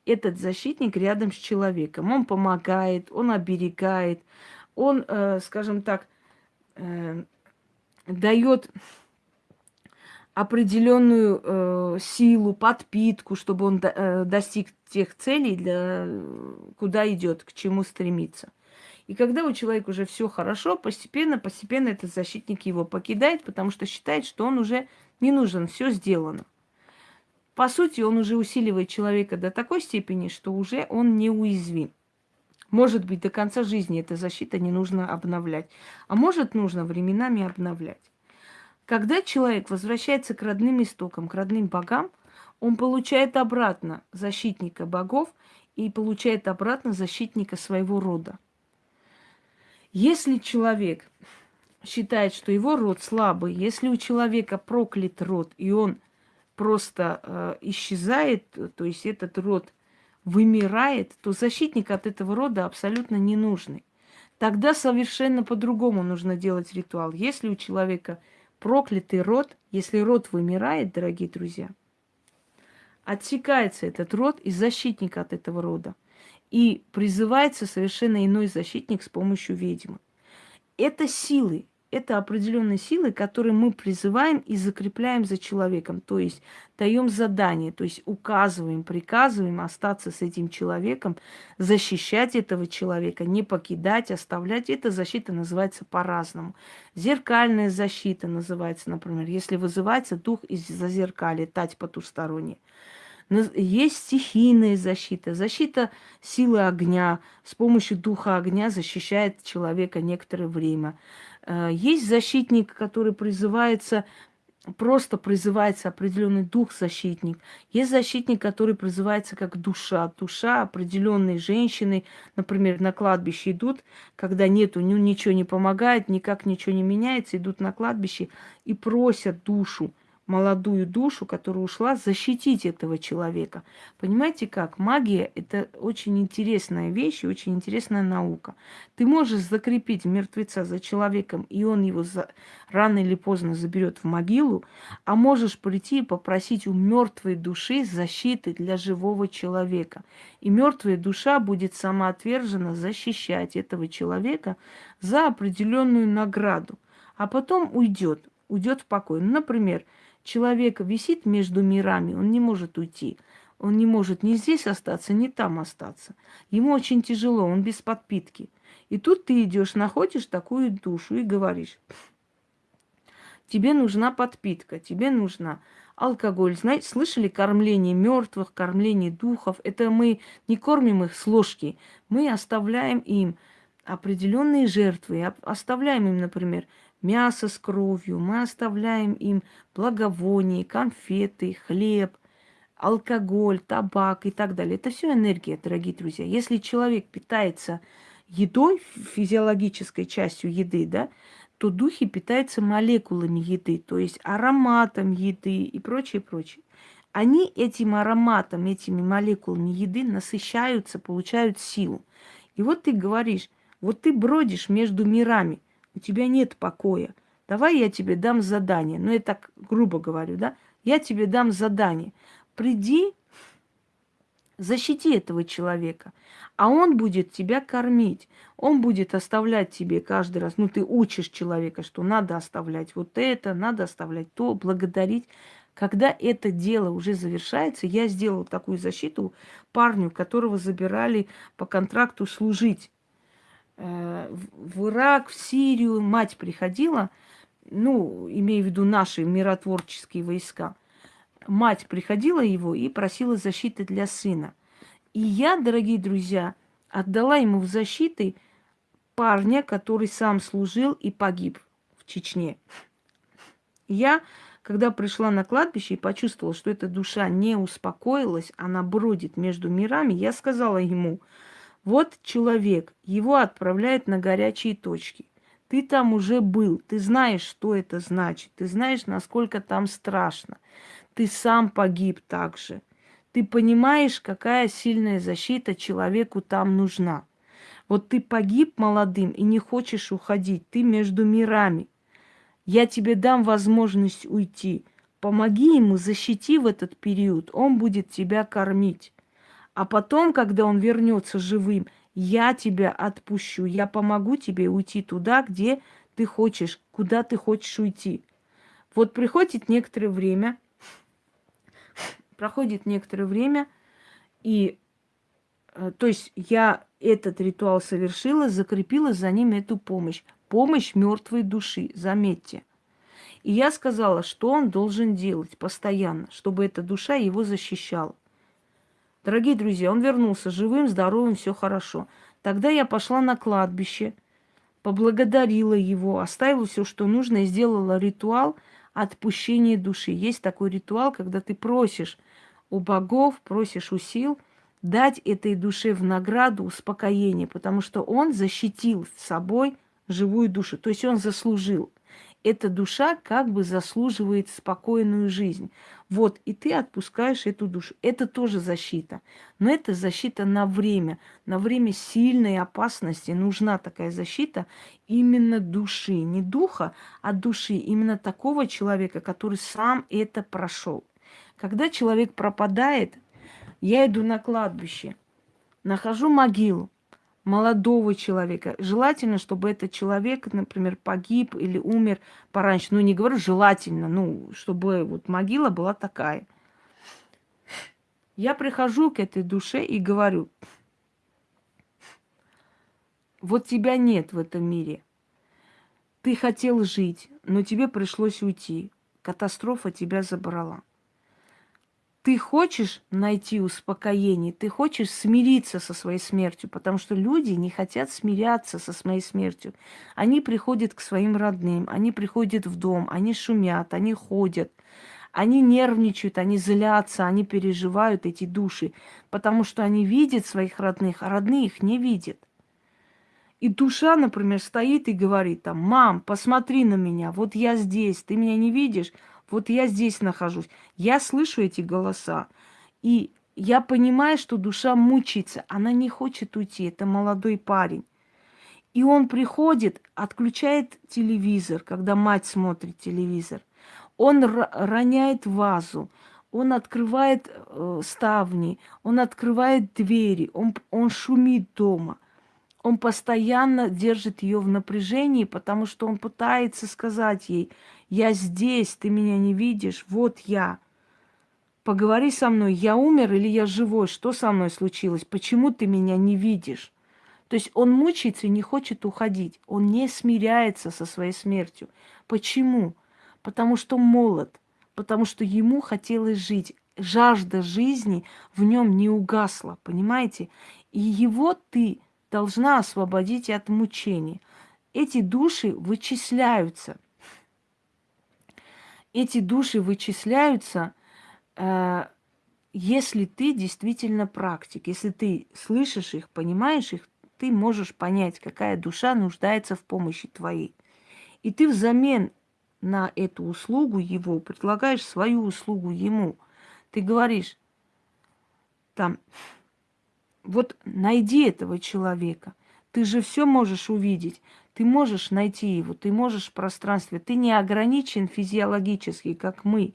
этот защитник рядом с человеком. Он помогает, он оберегает, он, э, скажем так, э, дает определенную э, силу, подпитку, чтобы он до, э, достиг тех целей, для, куда идет, к чему стремится. И когда у человека уже все хорошо, постепенно, постепенно этот защитник его покидает, потому что считает, что он уже не нужен, все сделано. По сути, он уже усиливает человека до такой степени, что уже он неуязвим. Может быть, до конца жизни эта защита не нужно обновлять, а может, нужно временами обновлять. Когда человек возвращается к родным истокам, к родным богам, он получает обратно защитника богов и получает обратно защитника своего рода. Если человек считает, что его род слабый, если у человека проклят род, и он просто э, исчезает, то есть этот род вымирает, то защитник от этого рода абсолютно не нужный. Тогда совершенно по-другому нужно делать ритуал. Если у человека проклятый род, если род вымирает, дорогие друзья, отсекается этот род и защитник от этого рода. И призывается совершенно иной защитник с помощью ведьмы. Это силы, это определенные силы, которые мы призываем и закрепляем за человеком. То есть даем задание, то есть указываем, приказываем остаться с этим человеком, защищать этого человека, не покидать, оставлять. Эта защита называется по-разному. Зеркальная защита называется, например, если вызывается дух из-за зеркали, тать потусторонняя. Есть стихийная защита, защита силы огня. С помощью духа огня защищает человека некоторое время. Э, есть защитник, который призывается, просто призывается определенный дух-защитник. Есть защитник, который призывается как душа. Душа определенной женщины, например, на кладбище идут, когда нету, ну, ничего не помогает, никак ничего не меняется, идут на кладбище и просят душу молодую душу, которая ушла, защитить этого человека. Понимаете как? Магия – это очень интересная вещь и очень интересная наука. Ты можешь закрепить мертвеца за человеком, и он его за... рано или поздно заберет в могилу, а можешь прийти и попросить у мертвой души защиты для живого человека. И мертвая душа будет самоотверженно защищать этого человека за определенную награду, а потом уйдет, уйдет в покой. Ну, например, человек висит между мирами, он не может уйти. Он не может ни здесь остаться, ни там остаться. Ему очень тяжело, он без подпитки. И тут ты идешь, находишь такую душу и говоришь, тебе нужна подпитка, тебе нужна алкоголь. Знаете, слышали кормление мертвых, кормление духов? Это мы не кормим их с ложки, мы оставляем им определенные жертвы, оставляем им, например, мясо с кровью, мы оставляем им благовония, конфеты, хлеб, алкоголь, табак и так далее. Это все энергия, дорогие друзья. Если человек питается едой, физиологической частью еды, да, то духи питаются молекулами еды, то есть ароматом еды и прочее, прочее. Они этим ароматом, этими молекулами еды насыщаются, получают силу. И вот ты говоришь, вот ты бродишь между мирами, у тебя нет покоя. Давай я тебе дам задание. Ну, я так грубо говорю, да? Я тебе дам задание. Приди, защити этого человека, а он будет тебя кормить. Он будет оставлять тебе каждый раз. Ну, ты учишь человека, что надо оставлять вот это, надо оставлять то, благодарить. Когда это дело уже завершается, я сделала такую защиту парню, которого забирали по контракту служить. Э, в Ирак, в Сирию мать приходила, ну, имею в виду наши миротворческие войска. Мать приходила его и просила защиты для сына. И я, дорогие друзья, отдала ему в защиты парня, который сам служил и погиб в Чечне. Я когда пришла на кладбище и почувствовала, что эта душа не успокоилась, она бродит между мирами, я сказала ему, вот человек, его отправляют на горячие точки. Ты там уже был, ты знаешь, что это значит, ты знаешь, насколько там страшно. Ты сам погиб также. Ты понимаешь, какая сильная защита человеку там нужна. Вот ты погиб молодым и не хочешь уходить, ты между мирами. Я тебе дам возможность уйти. Помоги ему, защити в этот период, он будет тебя кормить. А потом, когда он вернется живым, я тебя отпущу, я помогу тебе уйти туда, где ты хочешь, куда ты хочешь уйти. Вот приходит некоторое время, проходит некоторое время, и э, то есть я этот ритуал совершила, закрепила за ним эту помощь помощь мертвой души, заметьте. И я сказала, что он должен делать постоянно, чтобы эта душа его защищала. Дорогие друзья, он вернулся живым, здоровым, все хорошо. Тогда я пошла на кладбище, поблагодарила его, оставила все, что нужно, и сделала ритуал отпущения души. Есть такой ритуал, когда ты просишь у богов, просишь у сил дать этой душе в награду успокоение, потому что он защитил собой живую душу. То есть он заслужил. Эта душа как бы заслуживает спокойную жизнь. Вот, и ты отпускаешь эту душу. Это тоже защита. Но это защита на время. На время сильной опасности нужна такая защита именно души. Не духа, а души. Именно такого человека, который сам это прошел. Когда человек пропадает, я иду на кладбище, нахожу могилу, молодого человека. Желательно, чтобы этот человек, например, погиб или умер пораньше. Ну, не говорю желательно, ну, чтобы вот могила была такая. Я прихожу к этой душе и говорю, вот тебя нет в этом мире. Ты хотел жить, но тебе пришлось уйти. Катастрофа тебя забрала ты хочешь найти успокоение, ты хочешь смириться со своей смертью, потому что люди не хотят смиряться со своей смертью. Они приходят к своим родным, они приходят в дом, они шумят, они ходят, они нервничают, они злятся, они переживают эти души, потому что они видят своих родных, а родные их не видят. И душа, например, стоит и говорит там, мам, посмотри на меня, вот я здесь, ты меня не видишь, вот я здесь нахожусь. Я слышу эти голоса. И я понимаю, что душа мучается. Она не хочет уйти. Это молодой парень. И он приходит, отключает телевизор, когда мать смотрит телевизор. Он роняет вазу, он открывает э, ставни, он открывает двери, он, он шумит дома. Он постоянно держит ее в напряжении, потому что он пытается сказать ей, я здесь, ты меня не видишь, вот я. Поговори со мной, я умер или я живой, что со мной случилось, почему ты меня не видишь? То есть он мучается и не хочет уходить, он не смиряется со своей смертью. Почему? Потому что молод, потому что ему хотелось жить. Жажда жизни в нем не угасла, понимаете? И его ты должна освободить от мучений. Эти души вычисляются – эти души вычисляются э, если ты действительно практик, если ты слышишь их, понимаешь их, ты можешь понять, какая душа нуждается в помощи твоей. И ты взамен на эту услугу его предлагаешь свою услугу ему. Ты говоришь, там, вот найди этого человека. Ты же все можешь увидеть. Ты можешь найти его, ты можешь в пространстве. Ты не ограничен физиологически, как мы.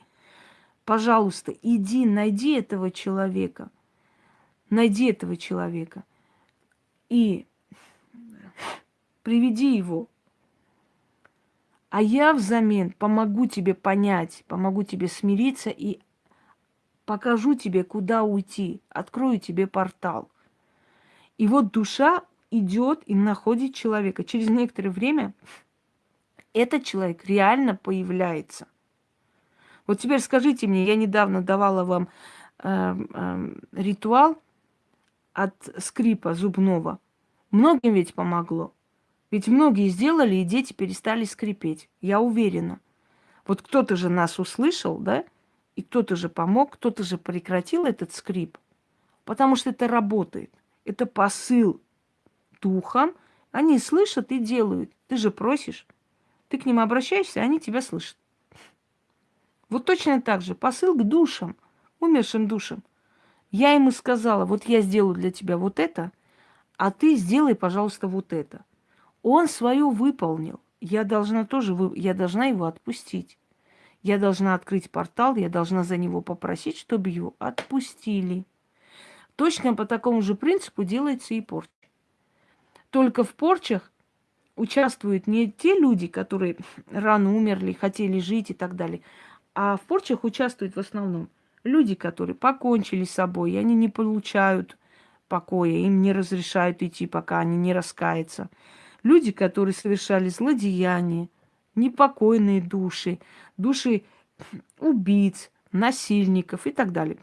Пожалуйста, иди, найди этого человека. Найди этого человека. И приведи его. А я взамен помогу тебе понять, помогу тебе смириться и покажу тебе, куда уйти, открою тебе портал. И вот душа идет и находит человека. Через некоторое время этот человек реально появляется. Вот теперь скажите мне, я недавно давала вам э, э, ритуал от скрипа зубного. Многим ведь помогло. Ведь многие сделали, и дети перестали скрипеть. Я уверена. Вот кто-то же нас услышал, да? И кто-то же помог, кто-то же прекратил этот скрип. Потому что это работает. Это посыл духом. Они слышат и делают. Ты же просишь. Ты к ним обращаешься, они тебя слышат. Вот точно так же посыл к душам, умершим душам. Я ему сказала, вот я сделаю для тебя вот это, а ты сделай, пожалуйста, вот это. Он свое выполнил. Я должна тоже, я должна его отпустить. Я должна открыть портал, я должна за него попросить, чтобы его отпустили. Точно по такому же принципу делается и порча. Только в порчах участвуют не те люди, которые рано умерли, хотели жить и так далее, а в порчах участвуют в основном люди, которые покончили с собой, и они не получают покоя, им не разрешают идти, пока они не раскаются. Люди, которые совершали злодеяния, непокойные души, души убийц, насильников и так далее.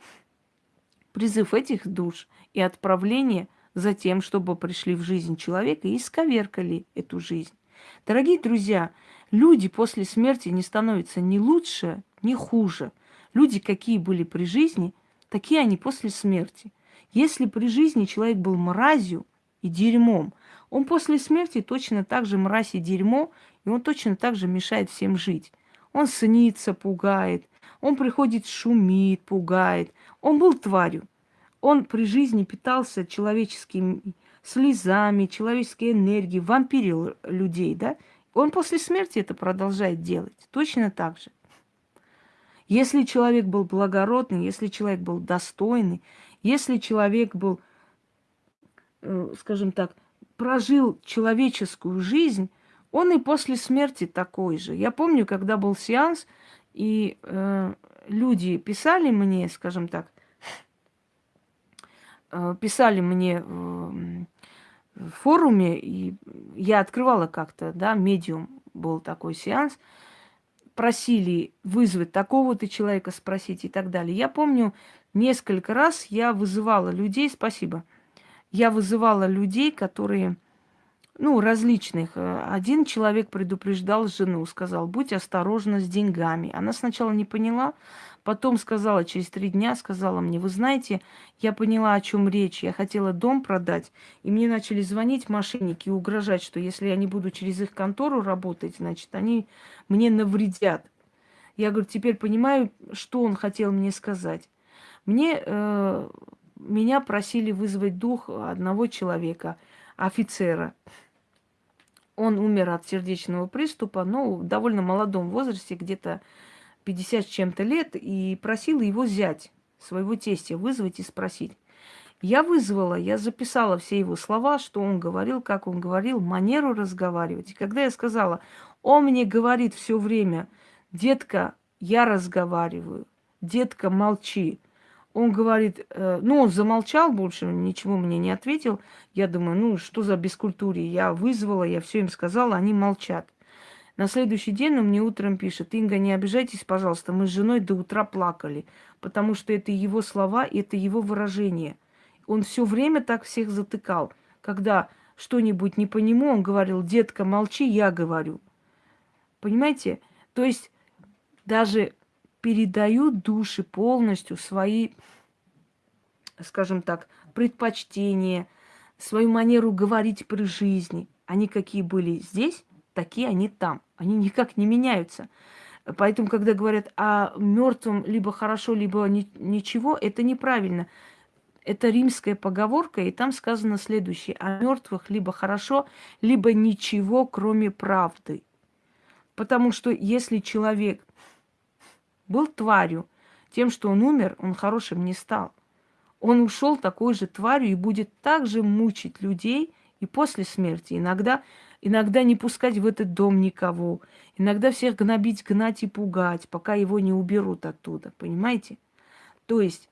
Призыв этих душ и отправление за тем, чтобы пришли в жизнь человека и исковеркали эту жизнь. Дорогие друзья, люди после смерти не становятся ни лучше, ни хуже. Люди, какие были при жизни, такие они после смерти. Если при жизни человек был мразью и дерьмом, он после смерти точно так же мразь и дерьмо, и он точно так же мешает всем жить. Он снится, пугает, он приходит, шумит, пугает. Он был тварью. Он при жизни питался человеческими слезами, человеческой энергией, вампирил людей, да? Он после смерти это продолжает делать. Точно так же. Если человек был благородный, если человек был достойный, если человек был, э, скажем так, прожил человеческую жизнь, он и после смерти такой же. Я помню, когда был сеанс, и э, люди писали мне, скажем так, писали мне в, в форуме, и я открывала как-то, да, медиум был такой сеанс, просили вызвать такого-то человека, спросить и так далее. Я помню, несколько раз я вызывала людей, спасибо, я вызывала людей, которые ну, различных. Э, один человек предупреждал жену, сказал, будь осторожна с деньгами. Она сначала не поняла, потом сказала, через три дня сказала мне, вы знаете, я поняла, о чем речь. Я хотела дом продать, и мне начали звонить мошенники и угрожать, что если я не буду через их контору работать, значит, они мне навредят. Я говорю, теперь понимаю, что он хотел мне сказать. Мне, э, меня просили вызвать дух одного человека, офицера. Он умер от сердечного приступа, но в довольно молодом возрасте, где-то 50 с чем-то лет, и просил его взять, своего тестя, вызвать и спросить. Я вызвала, я записала все его слова, что он говорил, как он говорил, манеру разговаривать. И когда я сказала, он мне говорит все время, детка, я разговариваю, детка, молчи. Он говорит, э, ну, он замолчал больше, ничего мне не ответил. Я думаю, ну, что за бескультурие? Я вызвала, я все им сказала, они молчат. На следующий день он мне утром пишет, Инга, не обижайтесь, пожалуйста, мы с женой до утра плакали, потому что это его слова, это его выражение. Он все время так всех затыкал. Когда что-нибудь не по нему, он говорил, детка, молчи, я говорю. Понимаете? То есть даже передают души полностью свои скажем так, предпочтения, свою манеру говорить при жизни. Они какие были здесь, такие они там. Они никак не меняются. Поэтому, когда говорят о мертвом либо хорошо, либо ни, ничего, это неправильно. Это римская поговорка, и там сказано следующее. О мертвых либо хорошо, либо ничего, кроме правды. Потому что если человек был тварью, тем, что он умер, он хорошим не стал. Он ушел такой же тварью и будет также мучить людей и после смерти. Иногда, иногда не пускать в этот дом никого. Иногда всех гнобить, гнать и пугать, пока его не уберут оттуда. Понимаете? То есть,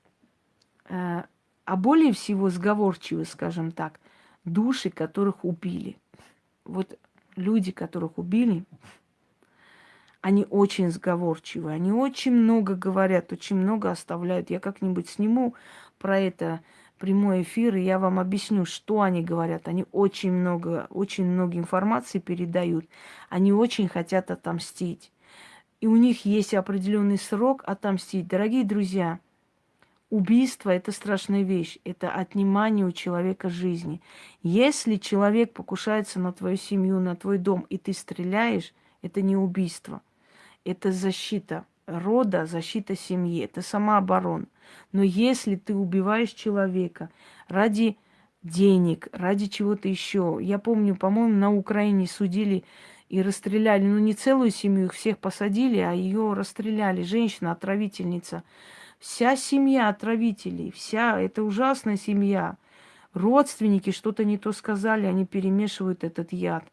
э, а более всего сговорчивы, скажем так, души, которых убили. Вот люди, которых убили, они очень сговорчивы, они очень много говорят, очень много оставляют. Я как-нибудь сниму про это прямой эфир, и я вам объясню, что они говорят. Они очень много, очень много информации передают. Они очень хотят отомстить. И у них есть определенный срок отомстить. Дорогие друзья, убийство – это страшная вещь. Это отнимание у человека жизни. Если человек покушается на твою семью, на твой дом, и ты стреляешь, это не убийство – это защита рода, защита семьи, это самооборона. Но если ты убиваешь человека ради денег, ради чего-то еще, я помню, по-моему, на Украине судили и расстреляли, ну не целую семью, их всех посадили, а ее расстреляли, женщина, отравительница. Вся семья отравителей, вся, это ужасная семья. Родственники что-то не то сказали, они перемешивают этот яд.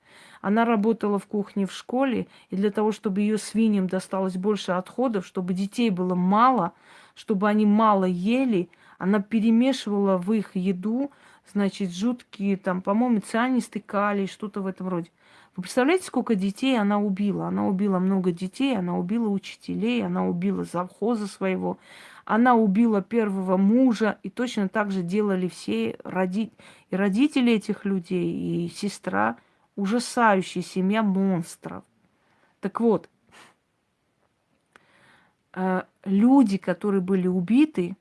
Она работала в кухне в школе, и для того, чтобы ее свиньям досталось больше отходов, чтобы детей было мало, чтобы они мало ели, она перемешивала в их еду, значит, жуткие, там, по-моему, цианистый калий, что-то в этом роде. Вы представляете, сколько детей она убила? Она убила много детей, она убила учителей, она убила завхоза своего, она убила первого мужа, и точно так же делали все роди... и родители этих людей, и сестра – ужасающая семья монстров. Так вот, э, люди, которые были убиты,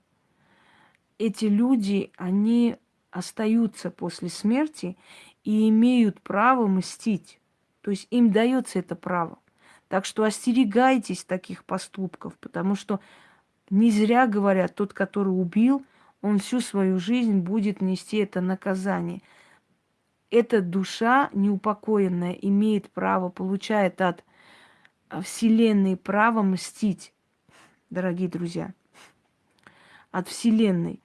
эти люди, они остаются после смерти и имеют право мстить. То есть им дается это право. Так что остерегайтесь таких поступков, потому что не зря говорят, тот, который убил, он всю свою жизнь будет нести это наказание – эта душа неупокоенная имеет право, получает от а, Вселенной право мстить, дорогие друзья, от Вселенной.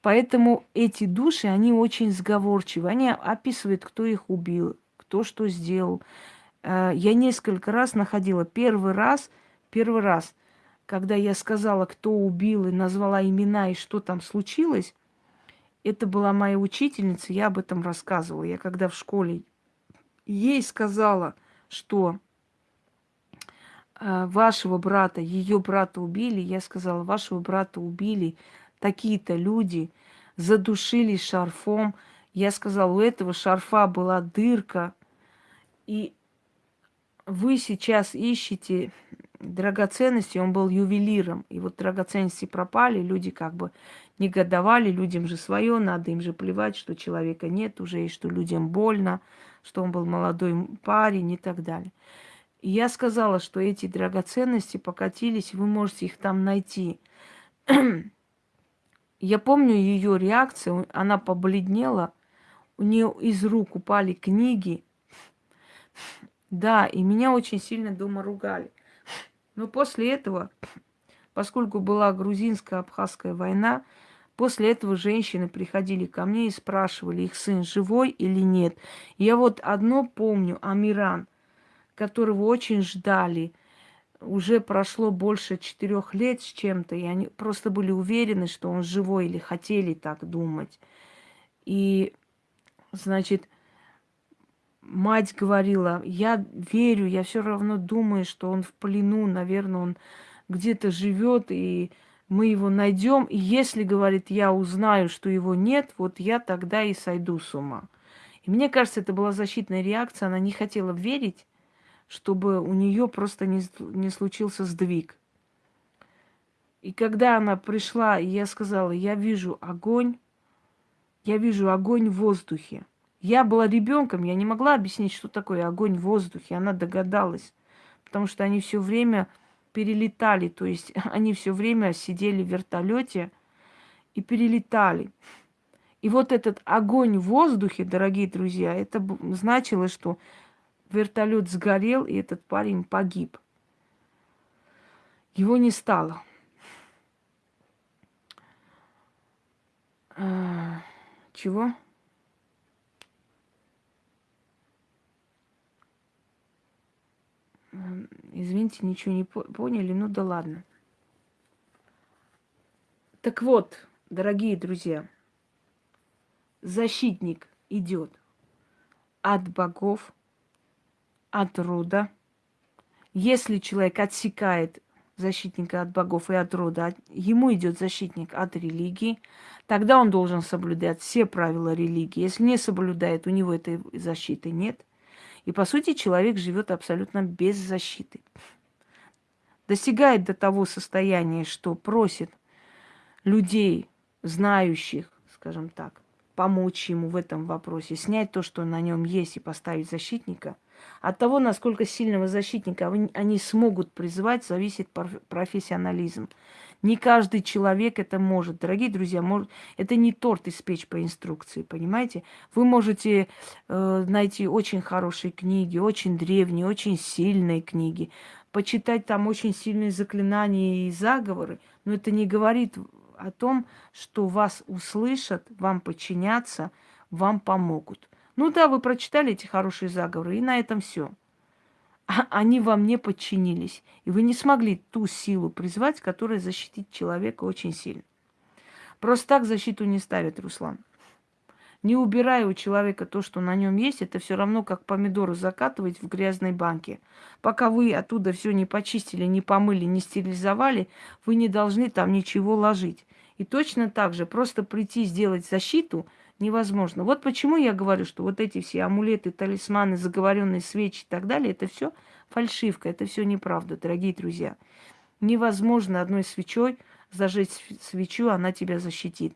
Поэтому эти души, они очень сговорчивы. Они описывают, кто их убил, кто что сделал. А, я несколько раз находила. Первый раз, первый раз, когда я сказала, кто убил, и назвала имена, и что там случилось, это была моя учительница, я об этом рассказывала. Я когда в школе ей сказала, что э, вашего брата, ее брата убили, я сказала, вашего брата убили такие-то люди, задушили шарфом. Я сказала, у этого шарфа была дырка, и вы сейчас ищете драгоценности, он был ювелиром, и вот драгоценности пропали, люди как бы негодовали, людям же свое, надо им же плевать, что человека нет уже, и что людям больно, что он был молодой парень и так далее. И я сказала, что эти драгоценности покатились, вы можете их там найти. я помню ее реакцию, она побледнела, у нее из рук упали книги. Да, и меня очень сильно дома ругали. Но после этого, поскольку была грузинско-абхазская война, После этого женщины приходили ко мне и спрашивали, их сын живой или нет. Я вот одно помню, Амиран, которого очень ждали. Уже прошло больше четырех лет с чем-то, и они просто были уверены, что он живой, или хотели так думать. И, значит, мать говорила, я верю, я все равно думаю, что он в плену, наверное, он где-то живет, и мы его найдем, и если, говорит, я узнаю, что его нет, вот я тогда и сойду с ума. И мне кажется, это была защитная реакция, она не хотела верить, чтобы у нее просто не, не случился сдвиг. И когда она пришла, я сказала, я вижу огонь, я вижу огонь в воздухе. Я была ребенком, я не могла объяснить, что такое огонь в воздухе. Она догадалась, потому что они все время перелетали, то есть они все время сидели в вертолете и перелетали. И вот этот огонь в воздухе, дорогие друзья, это значило, что вертолет сгорел, и этот парень погиб. Его не стало. А, чего? Извините, ничего не поняли, ну да ладно. Так вот, дорогие друзья, защитник идет от богов, от рода. Если человек отсекает защитника от богов и от рода, ему идет защитник от религии, тогда он должен соблюдать все правила религии. Если не соблюдает, у него этой защиты нет. И по сути человек живет абсолютно без защиты. Достигает до того состояния, что просит людей, знающих, скажем так, помочь ему в этом вопросе, снять то, что на нем есть, и поставить защитника. От того, насколько сильного защитника они смогут призвать, зависит профессионализм. Не каждый человек это может. Дорогие друзья, может, это не торт испечь по инструкции, понимаете? Вы можете э, найти очень хорошие книги, очень древние, очень сильные книги, почитать там очень сильные заклинания и заговоры, но это не говорит о том, что вас услышат, вам подчинятся, вам помогут. Ну да, вы прочитали эти хорошие заговоры, и на этом все. Они вам не подчинились. И вы не смогли ту силу призвать, которая защитит человека очень сильно. Просто так защиту не ставит Руслан. Не убирая у человека то, что на нем есть, это все равно как помидоры закатывать в грязной банке. Пока вы оттуда все не почистили, не помыли, не стерилизовали, вы не должны там ничего ложить. И точно так же просто прийти сделать защиту невозможно. Вот почему я говорю, что вот эти все амулеты, талисманы, заговоренные свечи и так далее, это все фальшивка, это все неправда, дорогие друзья. Невозможно одной свечой зажечь свечу, она тебя защитит.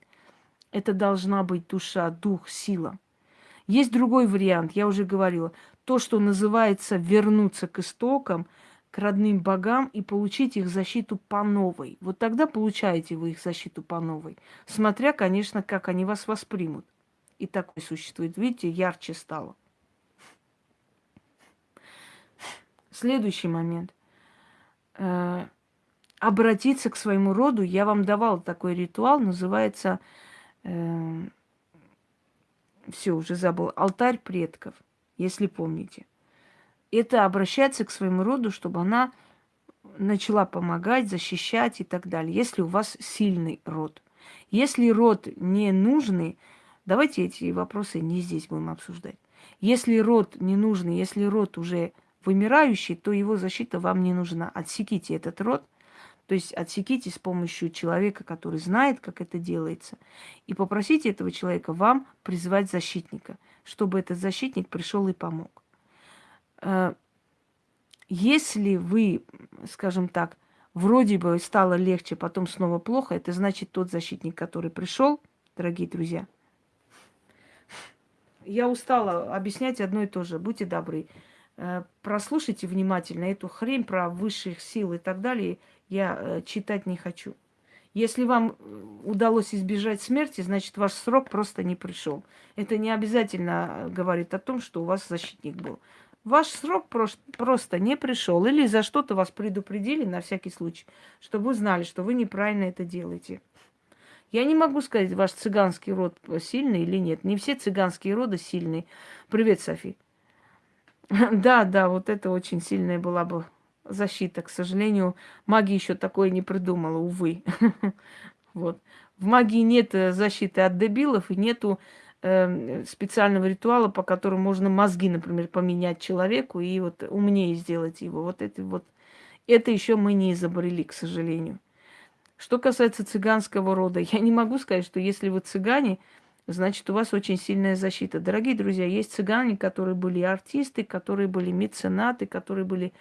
Это должна быть душа, дух, сила. Есть другой вариант, я уже говорила. То, что называется вернуться к истокам – к родным богам и получить их защиту по новой. Вот тогда получаете вы их защиту по новой. Смотря, конечно, как они вас воспримут. И такое существует. Видите, ярче стало. Следующий момент. Э, обратиться к своему роду. Я вам давала такой ритуал, называется, э, все, уже забыл, алтарь предков, если помните это обращаться к своему роду, чтобы она начала помогать, защищать и так далее, если у вас сильный род. Если род не нужный, давайте эти вопросы не здесь будем обсуждать. Если род не нужный, если род уже вымирающий, то его защита вам не нужна. Отсеките этот род, то есть отсеките с помощью человека, который знает, как это делается, и попросите этого человека вам призвать защитника, чтобы этот защитник пришел и помог. Э, если вы, скажем так, вроде бы стало легче, потом снова плохо, это значит тот защитник, который пришел, дорогие друзья. Я устала объяснять одно и то же. Будьте добры. Э, прослушайте внимательно эту хрень про высших сил и так далее. Я э, читать не хочу. Если вам удалось избежать смерти, значит, ваш срок просто не пришел. Это не обязательно говорит о том, что у вас защитник был. Ваш срок просто не пришел. Или за что-то вас предупредили на всякий случай, чтобы вы знали, что вы неправильно это делаете. Я не могу сказать, ваш цыганский род сильный или нет. Не все цыганские роды сильные. Привет, Софи. Да, да, вот это очень сильная была бы защита. К сожалению, магия еще такое не придумала, увы. Вот. В магии нет защиты от дебилов и нету э, специального ритуала, по которому можно мозги, например, поменять человеку и вот умнее сделать его. Вот это вот. Это еще мы не изобрели, к сожалению. Что касается цыганского рода, я не могу сказать, что если вы цыгане, значит, у вас очень сильная защита. Дорогие друзья, есть цыгане, которые были артисты, которые были меценаты, которые были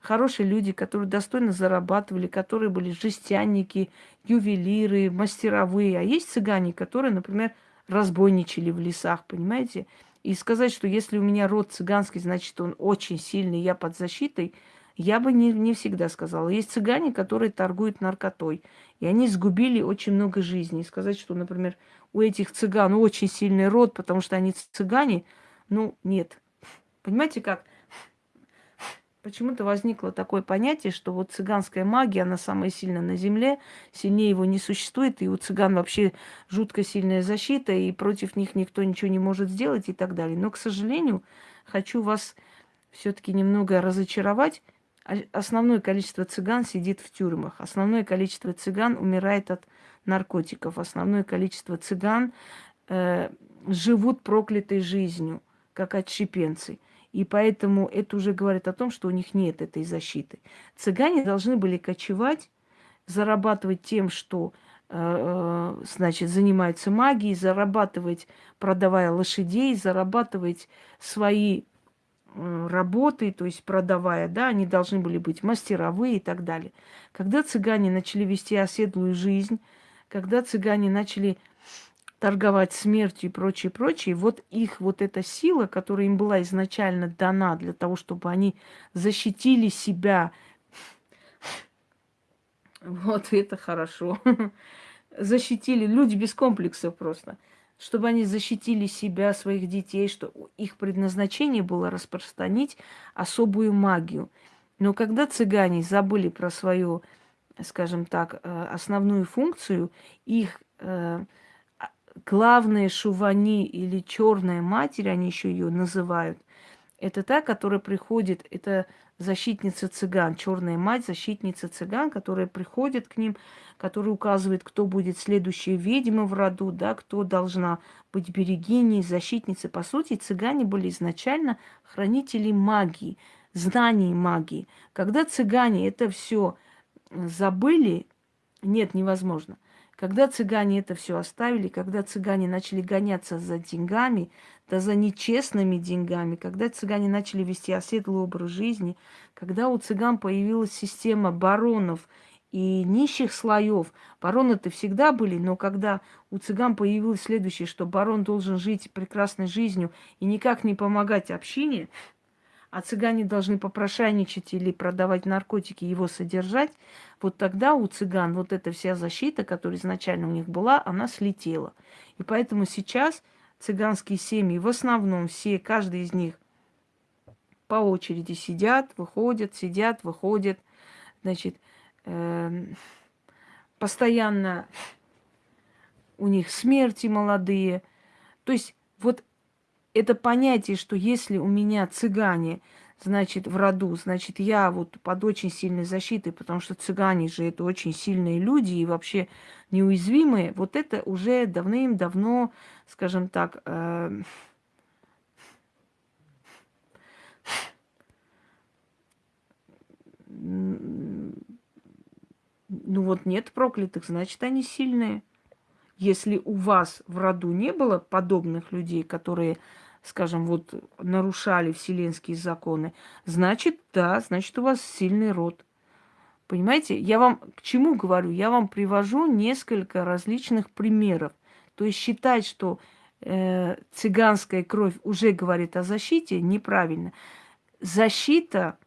хорошие люди, которые достойно зарабатывали, которые были жестянники, ювелиры, мастеровые. А есть цыгане, которые, например, разбойничали в лесах, понимаете? И сказать, что если у меня род цыганский, значит, он очень сильный, я под защитой, я бы не, не всегда сказала. Есть цыгане, которые торгуют наркотой. И они сгубили очень много жизней. Сказать, что, например, у этих цыган очень сильный род, потому что они цыгане, ну, нет. Понимаете как? Почему-то возникло такое понятие, что вот цыганская магия, она самая сильная на Земле, сильнее его не существует, и у цыган вообще жутко сильная защита, и против них никто ничего не может сделать и так далее. Но, к сожалению, хочу вас все-таки немного разочаровать. Основное количество цыган сидит в тюрьмах. Основное количество цыган умирает от наркотиков. Основное количество цыган э, живут проклятой жизнью, как отщепенцы. И поэтому это уже говорит о том, что у них нет этой защиты. Цыгане должны были кочевать, зарабатывать тем, что э, э, значит, занимаются магией, зарабатывать, продавая лошадей, зарабатывать свои работы, то есть продавая, да, они должны были быть мастеровые и так далее. Когда цыгане начали вести оседлую жизнь, когда цыгане начали торговать смертью и прочее, прочее, вот их вот эта сила, которая им была изначально дана для того, чтобы они защитили себя, вот это хорошо, защитили, люди без комплексов просто, чтобы они защитили себя, своих детей, что их предназначение было распространить особую магию. Но когда цыгане забыли про свою, скажем так, э, основную функцию, их э, главная шувани или черная матерь, они еще ее называют, это та, которая приходит, это защитница цыган, черная мать, защитница цыган, которая приходит к ним, которая указывает, кто будет следующая ведьма в роду, да, кто должна быть берегиней, защитницей. По сути, цыгане были изначально хранители магии, знаний магии. Когда цыгане это все забыли, нет, невозможно. Когда цыгане это все оставили, когда цыгане начали гоняться за деньгами, да за нечестными деньгами, когда цыгане начали вести оседлый образ жизни, когда у цыган появилась система баронов и нищих слоев. Бароны-то всегда были, но когда у цыган появилось следующее, что барон должен жить прекрасной жизнью и никак не помогать общине, а цыгане должны попрошайничать или продавать наркотики, его содержать, вот тогда у цыган вот эта вся защита, которая изначально у них была, она слетела. И поэтому сейчас цыганские семьи в основном все, каждый из них по очереди сидят, выходят, сидят, выходят, значит, э, постоянно у них смерти молодые. То есть вот это понятие, что если у меня цыгане, значит, в роду, значит, я вот под очень сильной защитой, потому что цыгане же это очень сильные люди и вообще неуязвимые, вот это уже давным-давно, скажем так, э, ну вот нет проклятых, значит, они сильные. Если у вас в роду не было подобных людей, которые скажем, вот нарушали вселенские законы, значит, да, значит, у вас сильный род. Понимаете, я вам к чему говорю? Я вам привожу несколько различных примеров. То есть считать, что э, цыганская кровь уже говорит о защите, неправильно. Защита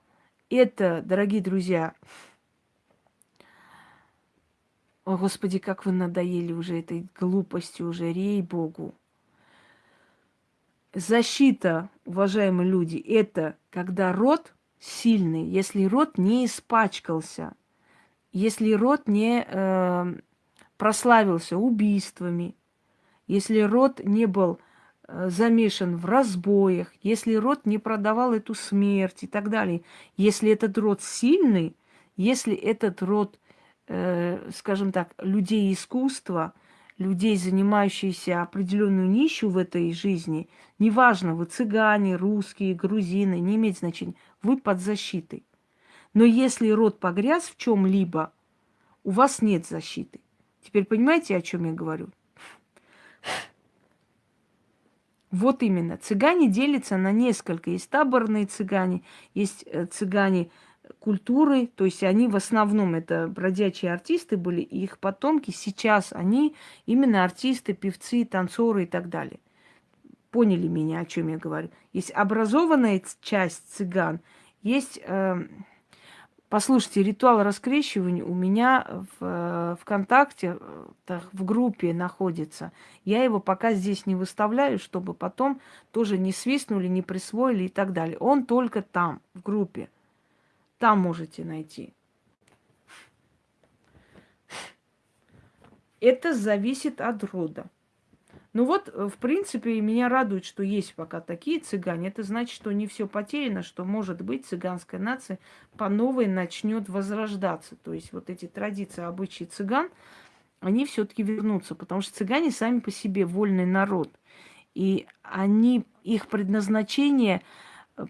это, дорогие друзья, о, Господи, как вы надоели уже этой глупостью, уже рей Богу. Защита, уважаемые люди, это когда род сильный, если род не испачкался, если род не э, прославился убийствами, если род не был э, замешан в разбоях, если род не продавал эту смерть и так далее, если этот род сильный, если этот род, э, скажем так, людей искусства – людей, занимающихся определенную нищу в этой жизни, неважно, вы цыгане, русские, грузины, не имеет значения, вы под защитой. Но если род погряз в чем-либо, у вас нет защиты. Теперь понимаете, о чем я говорю? Вот именно. Цыгане делятся на несколько. Есть таборные цыгане, есть э, цыгане культуры, то есть они в основном это бродячие артисты были, и их потомки сейчас они именно артисты, певцы, танцоры и так далее. Поняли меня, о чем я говорю? Есть образованная часть цыган, есть э, Послушайте, ритуал раскрещивания у меня в э, ВКонтакте, э, в группе находится. Я его пока здесь не выставляю, чтобы потом тоже не свистнули, не присвоили и так далее. Он только там, в группе. Там можете найти. Это зависит от рода. Ну вот, в принципе, меня радует, что есть пока такие цыгане. Это значит, что не все потеряно, что, может быть, цыганская нация по новой начнет возрождаться. То есть вот эти традиции, обычаи цыган, они все-таки вернутся, потому что цыгане сами по себе вольный народ. И они, их предназначение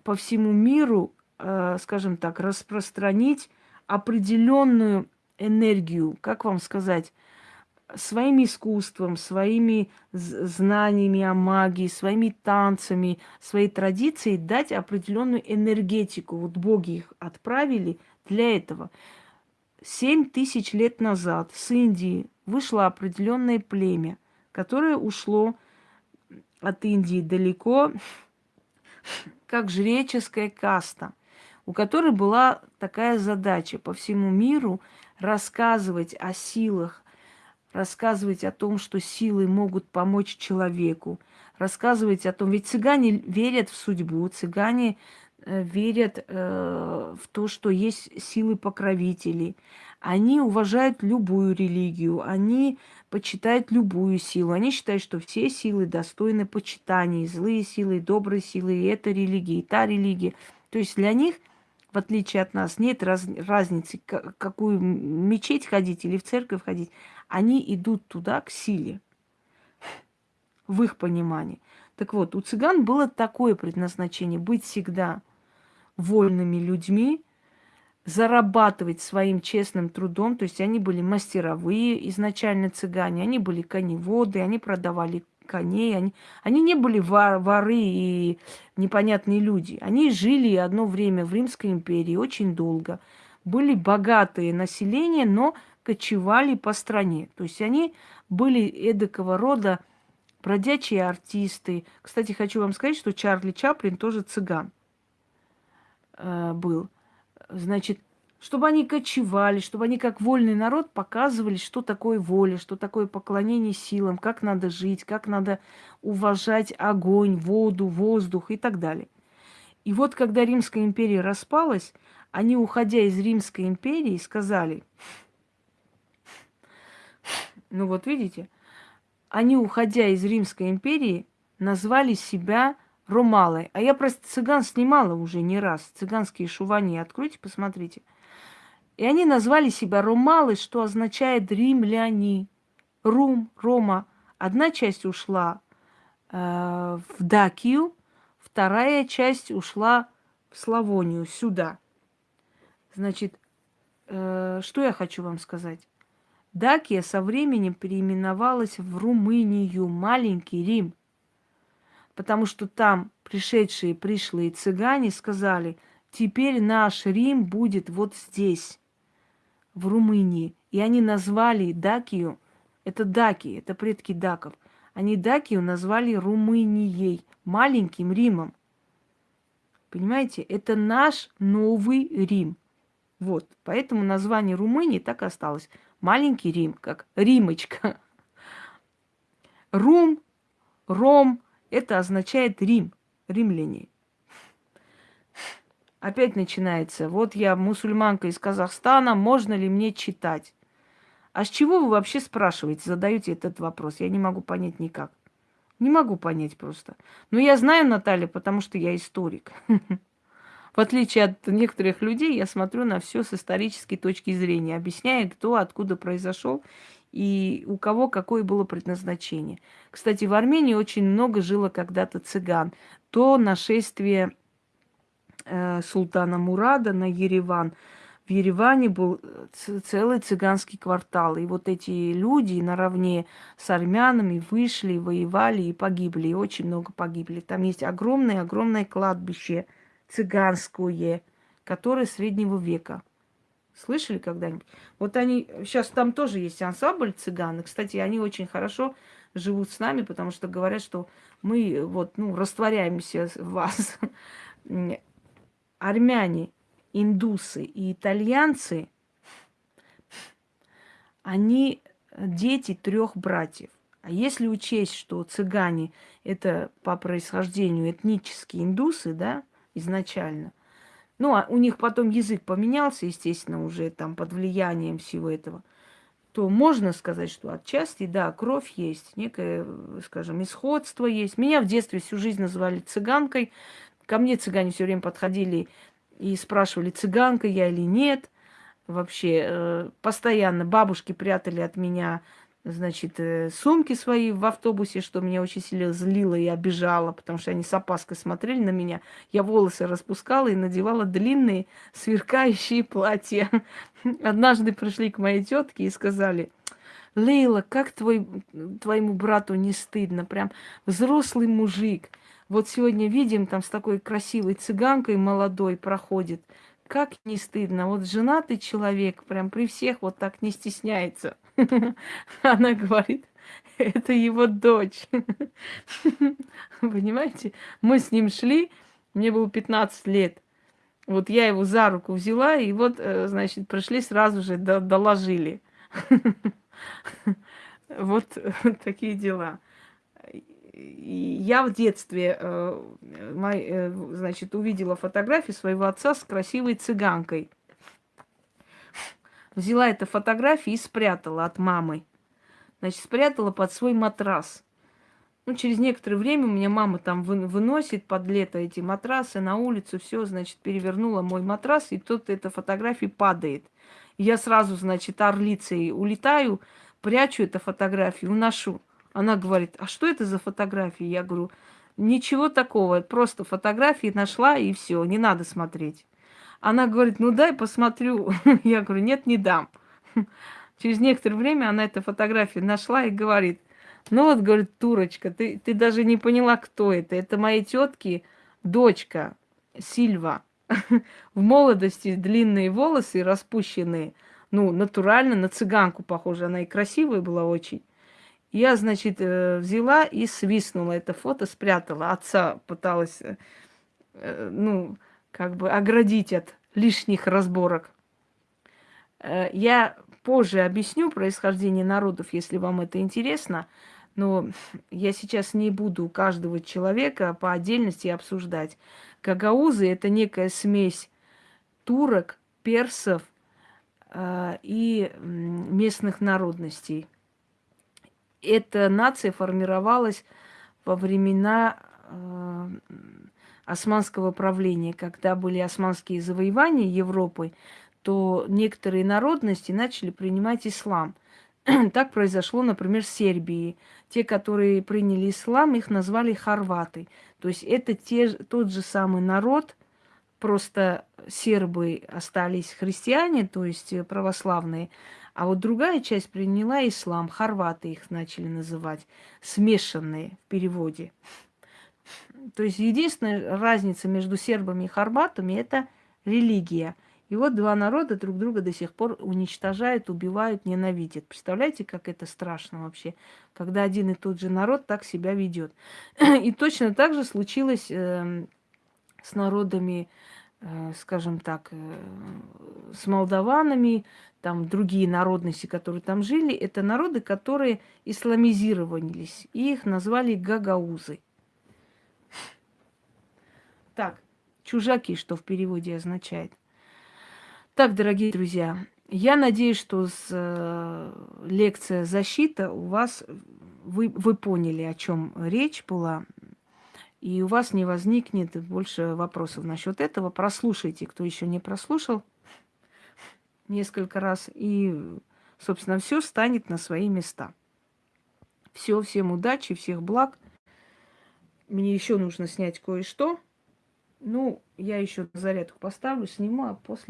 по всему миру, скажем так, распространить определенную энергию, как вам сказать, своим искусством, своими знаниями о магии, своими танцами, своей традицией дать определенную энергетику. Вот боги их отправили для этого. Семь тысяч лет назад с Индии вышло определенное племя, которое ушло от Индии далеко, как жреческая каста, у которой была такая задача по всему миру рассказывать о силах, рассказывать о том, что силы могут помочь человеку, рассказывать о том, ведь цыгане верят в судьбу, цыгане э, верят э, в то, что есть силы покровителей. Они уважают любую религию, они почитают любую силу. Они считают, что все силы достойны почитания, злые силы, добрые силы, и эта религия, и та религия. То есть для них, в отличие от нас, нет раз, разницы, какую мечеть ходить или в церковь ходить они идут туда к силе, в их понимании. Так вот, у цыган было такое предназначение быть всегда вольными людьми, зарабатывать своим честным трудом. То есть они были мастеровые изначально цыгане, они были коневоды, они продавали коней, они, они не были вор, воры и непонятные люди. Они жили одно время в Римской империи очень долго. Были богатые население, но кочевали по стране. То есть они были эдакого рода бродячие артисты. Кстати, хочу вам сказать, что Чарли Чаплин тоже цыган э, был. Значит, чтобы они кочевали, чтобы они как вольный народ показывали, что такое воля, что такое поклонение силам, как надо жить, как надо уважать огонь, воду, воздух и так далее. И вот когда Римская империя распалась, они, уходя из Римской империи, сказали, ну вот видите, они, уходя из Римской империи, назвали себя Ромалой. А я просто цыган снимала уже не раз. Цыганские шувани. Откройте, посмотрите. И они назвали себя Ромалы, что означает римляне. Рум, Рома. Одна часть ушла э, в Дакию, вторая часть ушла в Славонию, сюда. Значит, э, что я хочу вам сказать? Дакия со временем переименовалась в Румынию, маленький Рим, потому что там пришедшие пришлые цыгане сказали, теперь наш Рим будет вот здесь, в Румынии. И они назвали Дакию, это даки, это предки даков, они Дакию назвали Румынией, маленьким Римом. Понимаете, это наш новый Рим. Вот, поэтому название Румынии так и осталось маленький Рим, как Римочка. Рум, Ром, это означает Рим, римляне. Опять начинается. Вот я мусульманка из Казахстана, можно ли мне читать? А с чего вы вообще спрашиваете, задаете этот вопрос? Я не могу понять никак. Не могу понять просто. Но я знаю, Наталья, потому что я историк. В отличие от некоторых людей, я смотрю на все с исторической точки зрения, объясняя, кто откуда произошел и у кого какое было предназначение. Кстати, в Армении очень много жило когда-то цыган. То нашествие султана Мурада на Ереван. В Ереване был э, целый цыганский квартал. И вот эти люди наравне с армянами вышли, воевали и погибли. И очень много погибли. Там есть огромное-огромное кладбище – цыганское, которые среднего века. Слышали когда-нибудь? Вот они, сейчас там тоже есть ансамбль цыган. кстати, они очень хорошо живут с нами, потому что говорят, что мы вот, ну, растворяемся в вас. Армяне, индусы и итальянцы, они дети трех братьев. А если учесть, что цыгане это по происхождению этнические индусы, да, изначально, ну, а у них потом язык поменялся, естественно, уже там под влиянием всего этого, то можно сказать, что отчасти, да, кровь есть, некое, скажем, исходство есть. Меня в детстве всю жизнь называли цыганкой. Ко мне цыгане все время подходили и спрашивали, цыганка я или нет. Вообще, э, постоянно бабушки прятали от меня значит, э, сумки свои в автобусе, что меня очень сильно злило и обижало, потому что они с опаской смотрели на меня. Я волосы распускала и надевала длинные сверкающие платья. Однажды пришли к моей тетке и сказали, Лейла, как твой, твоему брату не стыдно, прям взрослый мужик. Вот сегодня видим, там с такой красивой цыганкой молодой проходит. Как не стыдно. Вот женатый человек прям при всех вот так не стесняется. Она говорит, это его дочь. Понимаете? Мы с ним шли, мне было 15 лет. Вот я его за руку взяла, и вот, э, значит, пришли сразу же, доложили. Вот такие дела. Я в детстве, э, э, значит, увидела фотографию своего отца с красивой цыганкой взяла эту фотографию и спрятала от мамы. Значит, спрятала под свой матрас. Ну, через некоторое время у меня мама там выносит под лето эти матрасы на улицу, все, значит, перевернула мой матрас, и тут эта фотография падает. я сразу, значит, орлицей улетаю, прячу эту фотографию, уношу. Она говорит, а что это за фотографии? Я говорю, ничего такого, просто фотографии нашла, и все, не надо смотреть. Она говорит, ну дай посмотрю. Я говорю, нет, не дам. Через некоторое время она эту фотографию нашла и говорит, ну вот, говорит, Турочка, ты, ты даже не поняла, кто это. Это моей тетки дочка Сильва. В молодости длинные волосы распущенные. Ну, натурально, на цыганку похожа. Она и красивая была очень. Я, значит, э, взяла и свистнула это фото, спрятала. Отца пыталась, э, э, ну, как бы оградить от лишних разборок. Я позже объясню происхождение народов, если вам это интересно, но я сейчас не буду каждого человека по отдельности обсуждать. Гагаузы – это некая смесь турок, персов э, и местных народностей. Эта нация формировалась во времена э, османского правления, когда были османские завоевания Европы, то некоторые народности начали принимать ислам. так произошло, например, в Сербии. Те, которые приняли ислам, их назвали хорваты. То есть это те, тот же самый народ, просто сербы остались христиане, то есть православные, а вот другая часть приняла ислам, хорваты их начали называть, смешанные в переводе. То есть единственная разница между сербами и хорватами – это религия. И вот два народа друг друга до сих пор уничтожают, убивают, ненавидят. Представляете, как это страшно вообще, когда один и тот же народ так себя ведет. И точно так же случилось э, с народами, э, скажем так, э, с молдаванами, там другие народности, которые там жили. Это народы, которые исламизировались. И их назвали гагаузы. Так, чужаки, что в переводе означает. Так, дорогие друзья, я надеюсь, что с э, лекция защита у вас вы, вы поняли, о чем речь была, и у вас не возникнет больше вопросов насчет этого. Прослушайте, кто еще не прослушал несколько раз, и, собственно, все станет на свои места. Все, всем удачи, всех благ. Мне еще нужно снять кое-что. Ну, я еще зарядку поставлю, сниму, а после